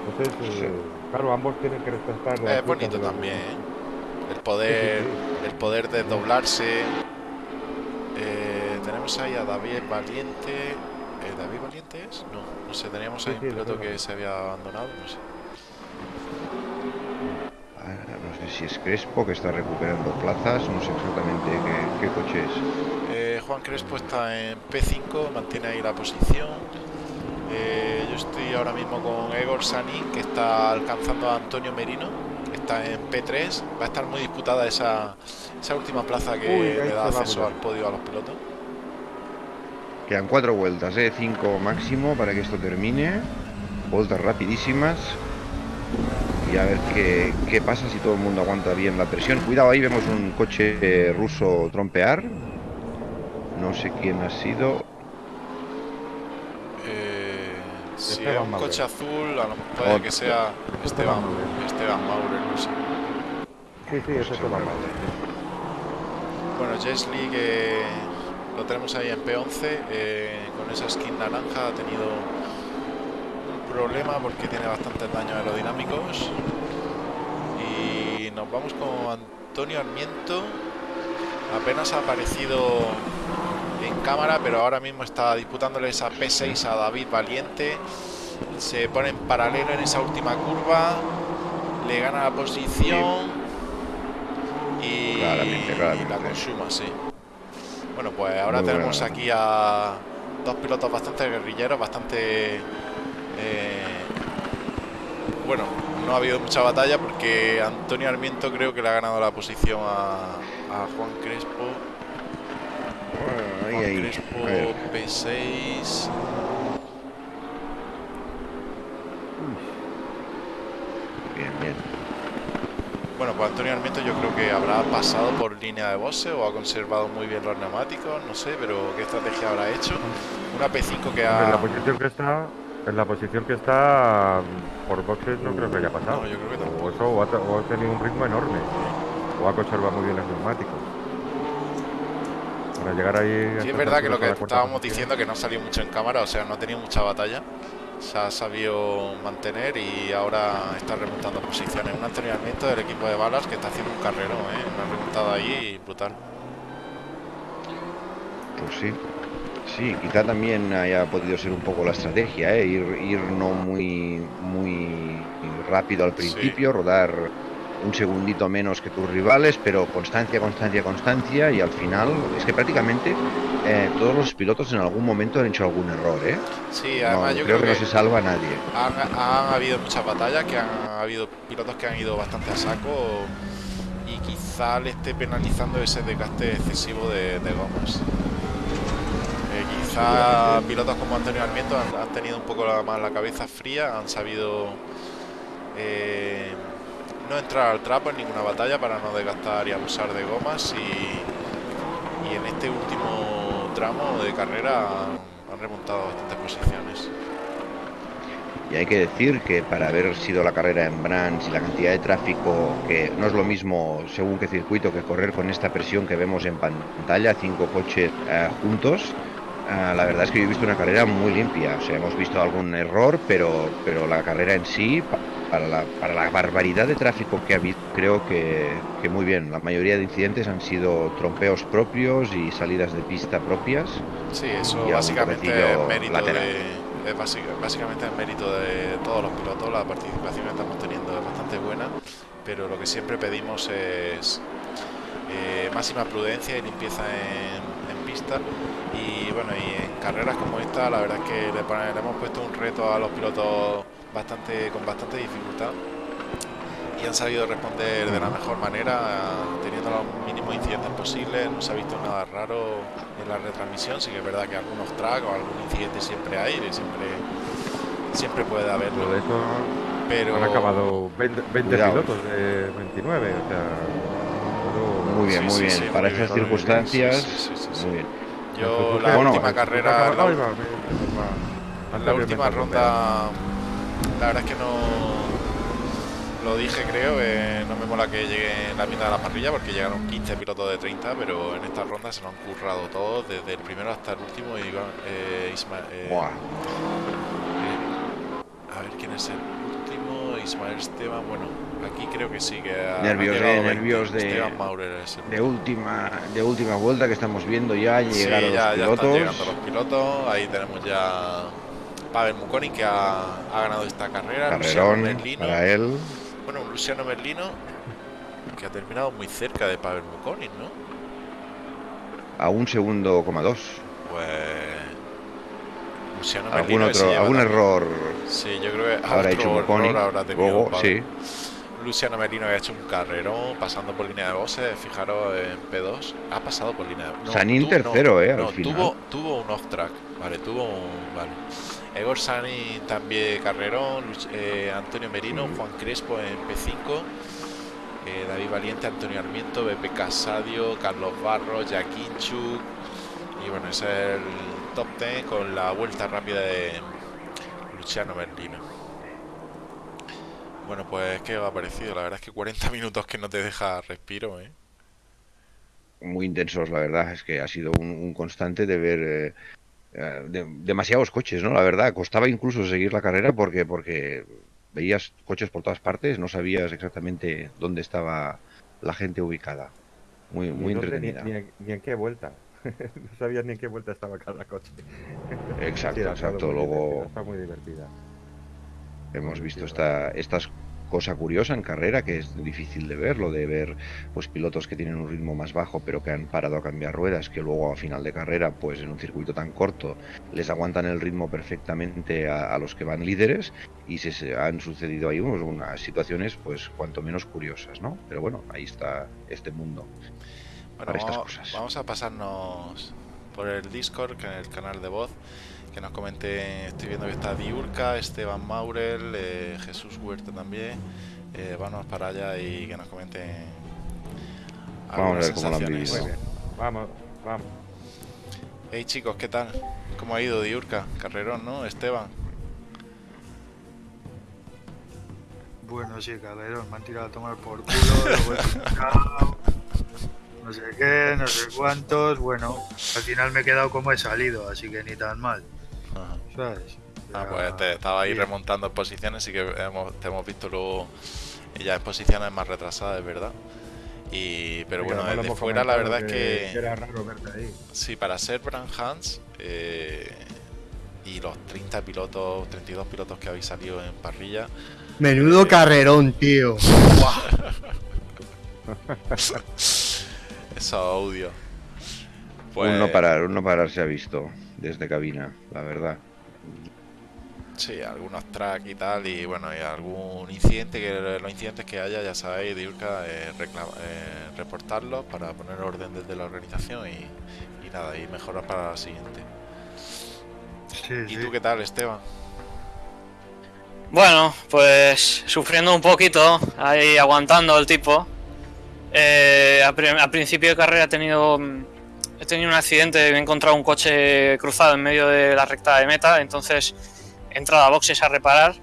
Entonces, Sí. eh, claro, ambos tienen que respetar Es bonito de los también. ¿eh? El poder, el poder desdoblarse. Eh, tenemos ahí a David Valiente. Eh, ¿David Valiente es? No, no sé, teníamos Sí, ahí un piloto que se había abandonado, no sé. Ah, No sé si es Crespo que está recuperando plazas, no sé exactamente qué, qué coche es. Eh, Juan Crespo está en P5, mantiene ahí la posición. Eh, yo estoy ahora mismo con Egor Sanin, que está alcanzando a Antonio Merino, que está en P3. Va a estar muy disputada esa, esa última plaza que Uy, le da acceso al podio a los pilotos. Quedan cuatro vueltas, ¿eh? cinco máximo para que esto termine. Vueltas rapidísimas. Y a ver qué, qué pasa si todo el mundo aguanta bien la presión. Cuidado, ahí vemos un coche eh, ruso trompear. No sé quién ha sido. Eh, si es Esteban un Maurer. coche azul, a lo mejor puede Otro. que sea Esteban, Esteban Maurer. Esteban Maurer, no sé. Sí, sí, eso te va mal. Bueno, Jesly que lo tenemos ahí en P11 eh, con esa skin naranja ha tenido un problema porque tiene bastantes daños aerodinámicos y nos vamos con Antonio Armiento apenas ha aparecido en cámara pero ahora mismo está disputándole esa P6 a David Valiente se pone en paralelo en esa última curva le gana la posición y, Claramente, y claramente. la consuma, sí. Bueno, pues ahora Muy tenemos aquí a dos pilotos bastante guerrilleros, bastante... eh, bueno, no ha habido mucha batalla porque Antonio Armiento creo que le ha ganado la posición a, a Juan Crespo. Ahí, Juan ahí. Crespo A ver. P6. Bien, bien. Bueno, pues Antonio Armiento yo creo que habrá pasado por línea de boxe o ha conservado muy bien los neumáticos, no sé, pero qué estrategia habrá hecho. Una P5 que En ha... la posición que está, en la posición que está por boxes no creo que haya pasado. No, yo creo que tampoco. O eso, o ha, o ha tenido un ritmo enorme. O ha conservado muy bien los neumáticos. Para llegar ahí. Sí, es verdad que lo que estábamos diciendo que no salió mucho en cámara, o sea, no ha tenido mucha batalla. Se ha sabido mantener y ahora está remontando posiciones. Un entrenamiento del equipo de balas que está haciendo un carrero, ¿eh? una remontada ahí brutal. Pues sí, sí, quizá también haya podido ser un poco la estrategia, ¿eh? ir, ir no muy, muy rápido al principio, rodar un segundito menos que tus rivales, pero constancia, constancia, constancia y al final es que prácticamente eh, todos los pilotos en algún momento han hecho algún error, ¿eh? Sí, además No, yo creo, que, no se salva a nadie. Han, han habido muchas batallas, que han habido pilotos que han ido bastante a saco y quizá le esté penalizando ese desgaste excesivo de, de gomas. Eh, quizá pilotos como Antonio Almiento han, han tenido un poco la, más la cabeza fría, han sabido eh, no entrar al trapo en ninguna batalla para no desgastar y abusar de gomas y, y en este último tramo de carrera han, remontado bastantes posiciones. Y hay que decir que para haber sido la carrera en Brands y la cantidad de tráfico, que no es lo mismo según qué circuito que correr con esta presión que vemos en pantalla, cinco coches eh, juntos, eh, la verdad es que yo he visto una carrera muy limpia. O sea, hemos visto algún error, pero, pero la carrera en sí, para la, para la barbaridad de tráfico que ha habido, creo que, que muy bien. La mayoría de incidentes han sido trompeos propios y salidas de pista propias. Sí, eso básicamente es mérito lateral. de, es básica- básicamente es mérito de todos los pilotos. La participación que estamos teniendo es bastante buena, pero lo que siempre pedimos es eh, máxima prudencia y limpieza en, en pista. Y bueno, y en carreras como esta, la verdad es que le, le hemos puesto un reto a los pilotos bastante con bastante dificultad y han sabido responder de la mejor manera, teniendo los mínimos incidentes posibles. No se ha visto nada raro en la retransmisión. Sí que es verdad que algunos tracks o algún incidente siempre hay, y siempre, siempre puede haberlo. eso Pero han acabado 20, 20 Cuidado. pilotos de 29, o sea, Muy bien, Sí, muy sí, bien. sí, Para bien. circunstancias, Sí, sí, sí, sí. muy bien. yo la bueno, última carrera, la, la última ronda, la verdad es que no lo dije, creo. eh, no me mola que llegue en la mitad de la parrilla porque llegaron 15 pilotos de 30, pero en esta ronda se lo han currado todos, desde el primero hasta el último. Y eh, eh, eh, a ver quién es el último, Ismael Esteban. Bueno, aquí creo que sí que ha, Nervios, han llegado 20. nervios de- Esteban Maurer es el De última, de última vuelta que estamos viendo ya Sí, llegar a los ya, ya están llegando los pilotos. Ahí tenemos ya Pavel Mukoni que ha, ha ganado esta carrera. Luciano Carrerón Merlino. para él. Bueno, Luciano Merlino que ha terminado muy cerca de Pavel Mukoni, ¿no? A un segundo coma dos. Pues. Luciano Algún Merlino otro, algún también- error Sí, yo creo que habrá hecho habrá tenido Luego, sí. Luciano Merlino que ha hecho un carrerón pasando por línea de boxes, fijaros en P2, ha pasado por línea de no, Sanín tercero, eh, al no, final. Tuvo, tuvo un off track, vale, tuvo un. Vale. Egor Sanín también carrerón, eh, Antonio Merino. Juan Crespo en P5, eh, David Valiente, Antonio Armiento, Bepe Casadio, Carlos Barros, Jaquinchuk, y bueno, ese es el top 10 con la vuelta rápida de Luciano Merlino. Bueno, pues, ¿qué os ha parecido? La verdad es que 40 minutos que no te deja respiro, ¿eh? Muy intensos, la verdad. Es que ha sido un, un constante de ver eh, de- demasiados coches, ¿no? La verdad, costaba incluso seguir la carrera porque, porque veías coches por todas partes, no sabías exactamente dónde estaba la gente ubicada. Muy, muy dónde, entretenida. ni en, ni en qué vuelta. no sabías ni en qué vuelta estaba cada coche. Exacto, Sí, exacto. Luego Está muy divertida. hemos visto esta, estas cosa curiosa en carrera que es difícil de ver, lo de ver pues pilotos que tienen un ritmo más bajo pero que han parado a cambiar ruedas, que luego a final de carrera pues en un circuito tan corto les aguantan el ritmo perfectamente a, a los que van líderes y se, han sucedido ahí unos- unas situaciones pues cuanto menos curiosas, ¿no? Pero bueno, ahí está este mundo. Bueno, para estas cosas. vamos a pasarnos por el Discord, que es el canal de voz, que nos comente, estoy viendo que está Diurca, Esteban Maurel, eh, Jesús Huerta también, eh, vamos para allá y que nos comenten Vamos a algunas ver cómo lo han vivido. bien. Vamos, vamos. Hey chicos, ¿qué tal? ¿Cómo ha ido Diurca? Carrerón, ¿no? Esteban. Bueno, sí, Calderón, me han tirado a tomar por culo, no sé qué, no sé cuántos. Bueno, al final me he quedado como he salido, así que ni tan mal, Ajá. ¿sabes? Ah, pues te estaba ahí remontando posiciones y que hemos, te hemos visto luego ya en posiciones más retrasadas, es verdad. Y, pero bueno, desde fuera la verdad es que, Era raro verte ahí. sí, para ser Brand Hans eh, y los 30 pilotos, 32 pilotos que habéis salido en parrilla, Menudo carrerón, tío. esos audios. Pues, Un no parar, un no parar se ha visto desde cabina, la verdad. Sí, algunos tracks y tal, y bueno, y algún incidente, que los incidentes que haya, ya sabéis, Diurka, eh, eh, reportarlos para poner orden desde la organización y, y nada, y mejorar para la siguiente. Sí, ¿Y sí. tú qué tal, Esteban? Bueno, pues sufriendo un poquito, ahí aguantando el tipo. Eh, a, a principio de carrera he tenido, mm, he tenido un accidente, me he encontrado un coche cruzado en medio de la recta de meta, entonces he entrado a boxes a reparar.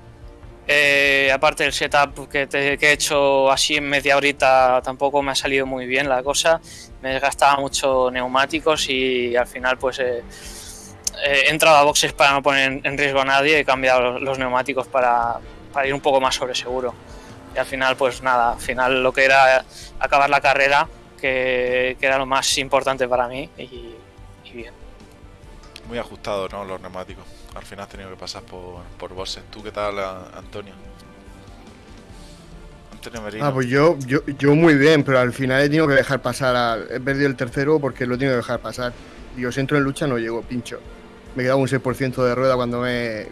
Eh, aparte del setup que, te- que he hecho así en media horita tampoco me ha salido muy bien la cosa, me desgastaba mucho neumáticos y al final pues... eh, eh, he entrado a boxes para no poner en- riesgo a nadie, he cambiado los, los neumáticos para, para ir un poco más sobre seguro. Y al final, pues nada, al final lo que era acabar la carrera, que, que era lo más importante para mí, y, y bien. Muy ajustado, ¿no? Los neumáticos. Al final has tenido que pasar por, por bosses. ¿Tú qué tal, a- Antonio? Antonio Merino. Ah, pues yo, yo, yo muy bien, pero al final he tenido que dejar pasar. al- he perdido el tercero porque lo he tenido que dejar pasar. Digo, si entro en lucha no llego, pincho. Me quedaba un 6% de rueda cuando me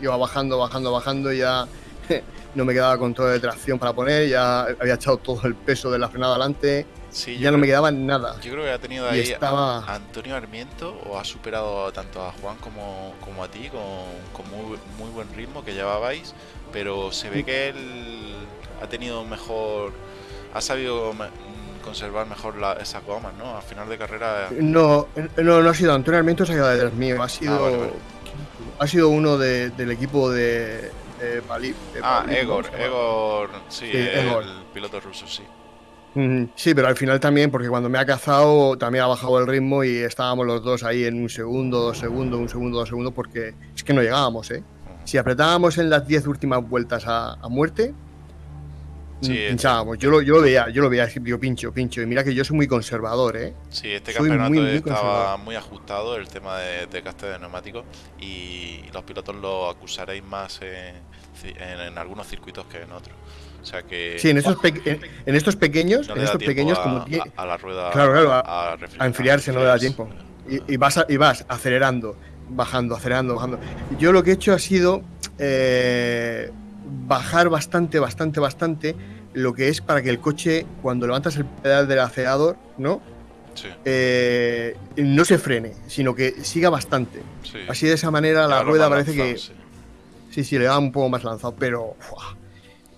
iba bajando, bajando, bajando y ya no me quedaba control de tracción para poner, ya había echado todo el peso de la frenada adelante, sí, ya no me quedaba nada. Yo creo que ha tenido ahí estaba- a Antonio Armiento o ha superado tanto a Juan como, como a ti con, con muy, muy buen ritmo que llevabais, pero se ve que él ha tenido mejor, ha sabido mm, conservar mejor la, esas gomas, ¿no? Al final de carrera, No, no, no ha sido Antonio Armiento, se ha quedado detrás mío, ha sido, Ah, vale, vale. ha sido uno de- del equipo de, de Bali- de ah, Egor. Egor, sí, Sí, el Egor. piloto ruso, sí. Sí, pero al final también, porque cuando me ha cazado también ha bajado el ritmo y estábamos los dos ahí en un segundo, dos segundos, un segundo, dos segundos, porque es que no llegábamos, ¿eh? Si apretábamos en las 10 últimas vueltas a, a muerte, Sí, mm, este- pinchábamos. Yo lo, yo lo veía, yo lo veía, digo, pincho, pincho. Y mira que yo soy muy conservador, ¿eh? Sí, este Soy campeonato muy, muy estaba muy ajustado el tema de, de gasto de neumáticos y los pilotos lo acusaréis más en, en- en algunos circuitos que en otros. O sea que Sí, en estos, en, en estos pequeños, no en estos pequeños, a, como tie- a- a la rueda Claro, claro, a- enfriarse no le da tiempo. y, y vas, y vas acelerando, bajando, acelerando, bajando. Yo lo que he hecho ha sido eh, bajar bastante, bastante, bastante lo que es para que el coche, cuando levantas el pedal del acelerador, ¿no? Sí, Eh, no se frene, sino que siga bastante. sí. Así de esa manera la rueda parece que sí. sí, sí, le da un poco más lanzado, pero.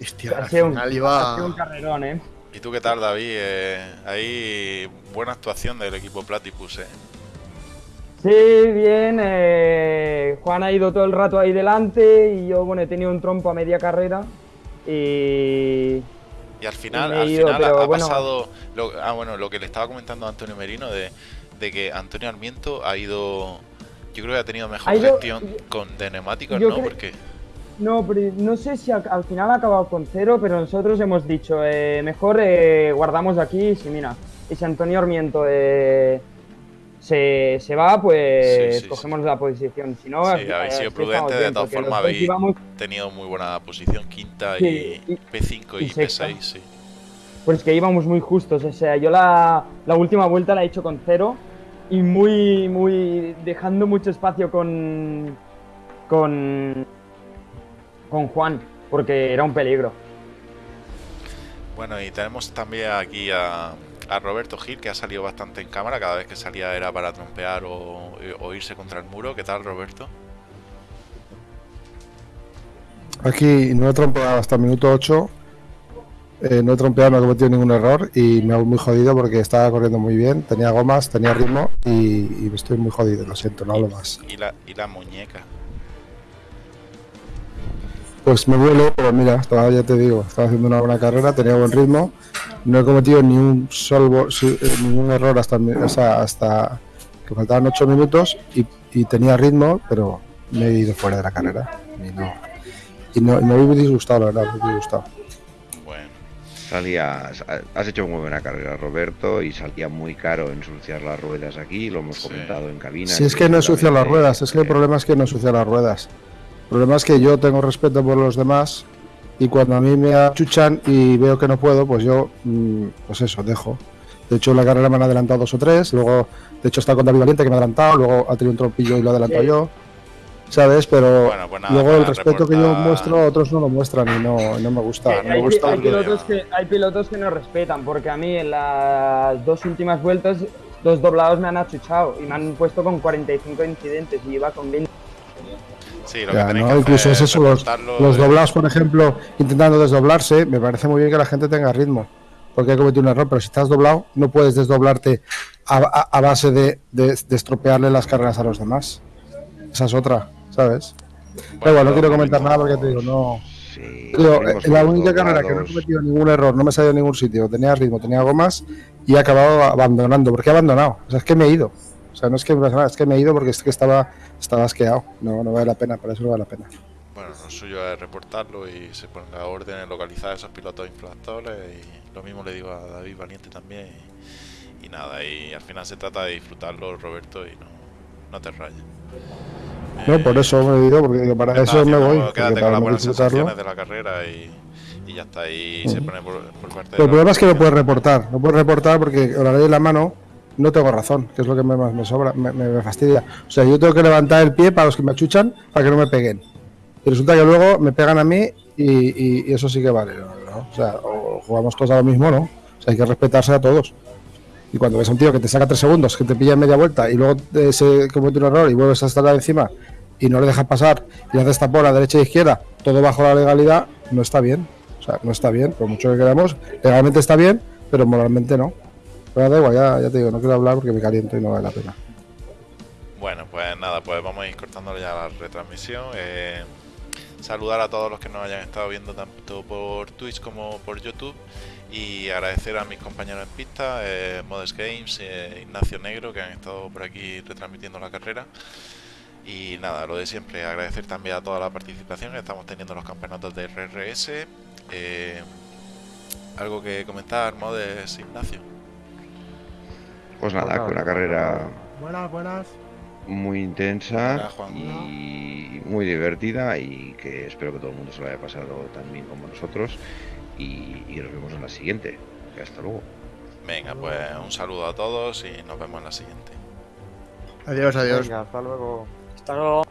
Hostia, Ha al sido un, final ha iba sido un carrerón, ¿eh? ¿Y tú qué tal, David? Eh, ahí buena actuación del equipo Platypus, ¿eh? Sí, bien. eh, Juan ha ido todo el rato ahí delante y yo, bueno, he tenido un trompo a media carrera. Y. Y al final, al ido, final ha, pero ha bueno. pasado. Lo, ah, bueno, lo que le estaba comentando a Antonio Merino de, de que Antonio Armiento ha ido. Yo creo que ha tenido mejor Ha ido- gestión con, de neumáticos, ¿no? Porque. No, pero no sé si al, al final ha acabado con cero, pero nosotros hemos dicho, eh, mejor eh, guardamos aquí. Si mira, y si Antonio Armiento eh, se, se va, pues Sí, sí, cogemos la posición. Si no, Sí, habéis sido estamos de todas formas habéis íbamos- tenido muy buena posición, quinta y, y- P5 y, y sexta. P6, sí. Pues que íbamos muy justos, o sea, yo la, la última vuelta la he hecho con cero y muy, muy dejando mucho espacio con, con, con Juan, porque era un peligro. Bueno, y tenemos también aquí a, a Roberto Gil, que ha salido bastante en cámara. Cada vez que salía era para trompear o, o irse contra el muro. ¿Qué tal, Roberto? Aquí no he trompeado hasta el minuto 8. eh, no he trompeado, no he cometido ningún error y me hago muy jodido porque estaba corriendo muy bien, tenía gomas, tenía ritmo y, y estoy muy jodido, lo siento, no hablo más. Y la, y la muñeca. Pues me duele, pero mira, estaba, ya te digo, estaba haciendo una buena carrera, tenía buen ritmo, no he cometido ni un solo, eh, ningún error hasta, o sea, hasta que faltaban 8 minutos y, y tenía ritmo, pero me he ido fuera de la carrera. Y no, y no, y me he disgustado, la verdad, me he disgustado. Bueno, Salías, has hecho muy buena carrera, Roberto, y salía muy caro ensuciar las ruedas aquí, lo hemos Sí. comentado en cabina. Si es que no ensucia las ruedas, es que el problema es que no ensucia las ruedas. El problema es que yo tengo respeto por los demás y cuando a mí me achuchan y veo que no puedo, pues yo, mm, pues eso, dejo. De hecho, en la carrera me han adelantado dos o tres, luego, de hecho, está con David Valiente que me ha adelantado, luego ha tenido un trompillo y lo he adelantado Sí. yo, ¿sabes? Pero Bueno, pues nada, luego el respeto que yo reportar- muestro, otros no lo muestran y no, y no me gusta. Eh, no me hay, gusta hay porque- pilotos que, hay pilotos que no respetan, porque a mí en las dos últimas vueltas, dos doblados me han achuchado y me han puesto con 45 incidentes y iba con 20. Sí, lo Ya, que ¿no? que Incluso hacer es eso, los, reportarlo los de- doblados, por ejemplo, intentando desdoblarse, me parece muy bien que la gente tenga ritmo, porque hay cometido un error, pero si estás doblado, no puedes desdoblarte a, a- a base de, de- de estropearle las carreras a los demás. Esa es otra, ¿sabes? Da igual, no quiero comentar nada porque te digo, no. Sí, eh, la única carrera que no he cometido ningún error, no me he salido a ningún sitio, tenía ritmo, tenía gomas y he acabado abandonando. ¿Por qué he abandonado? O sea, es que me he ido. O sea, no es que es que me he ido porque es que estaba, estaba asqueado. No, no vale la pena, para eso no vale la pena. Bueno, lo suyo es reportarlo y se ponga orden en localizar a esos pilotos infractores y lo mismo le digo a David Valiente también y, y nada, y al final se trata de disfrutarlo Roberto y no, no te rayes. No, Eh, por eso me he ido, porque digo, para ¿qué eso me voy. Quédate con las buenas sensaciones de la carrera y, y ya está, y se pone por, por parte de el la problema es que no puedes reportar. No puedes reportar porque la ley en la mano no tengo razón, que es lo que me, me sobra, me, me- fastidia. O sea, yo tengo que levantar el pie para los que me achuchan para que no me peguen. Y resulta que luego me pegan a mí y, y- eso sí que vale. ¿no? O sea, jugamos todos a lo mismo, ¿no? O sea, hay que respetarse a todos. Y cuando ves a un tío que te saca tres segundos, que te pilla en media vuelta y luego eh, se comete un error y vuelves a estar encima y no le dejas pasar y haces tapón a derecha e izquierda, todo bajo la legalidad, no está bien. O sea, no está bien, por mucho que queramos, legalmente está bien, pero moralmente no. Pero da igual, ya, ya te digo, no quiero hablar porque me caliento y no vale la pena. Bueno, pues nada, pues vamos a ir cortando ya la retransmisión. Eh, saludar a todos los que nos hayan estado viendo tanto por Twitch como por YouTube y agradecer a mis compañeros en pista, eh, Modest Games, eh, Ignacio Negro, que han estado por aquí retransmitiendo la carrera. Y nada, lo de siempre, agradecer también a toda la participación que estamos teniendo en los campeonatos de RRS. Eh, ¿Algo que comentar, Modest, Ignacio? Pues nada, que una carrera Buenas, buenas. muy intensa y muy divertida y que espero que todo el mundo se lo haya pasado tan bien como nosotros y, y nos vemos en la siguiente. Hasta luego. Venga, pues un saludo a todos y nos vemos en la siguiente. Adiós, adiós. Venga, hasta luego. Hasta luego.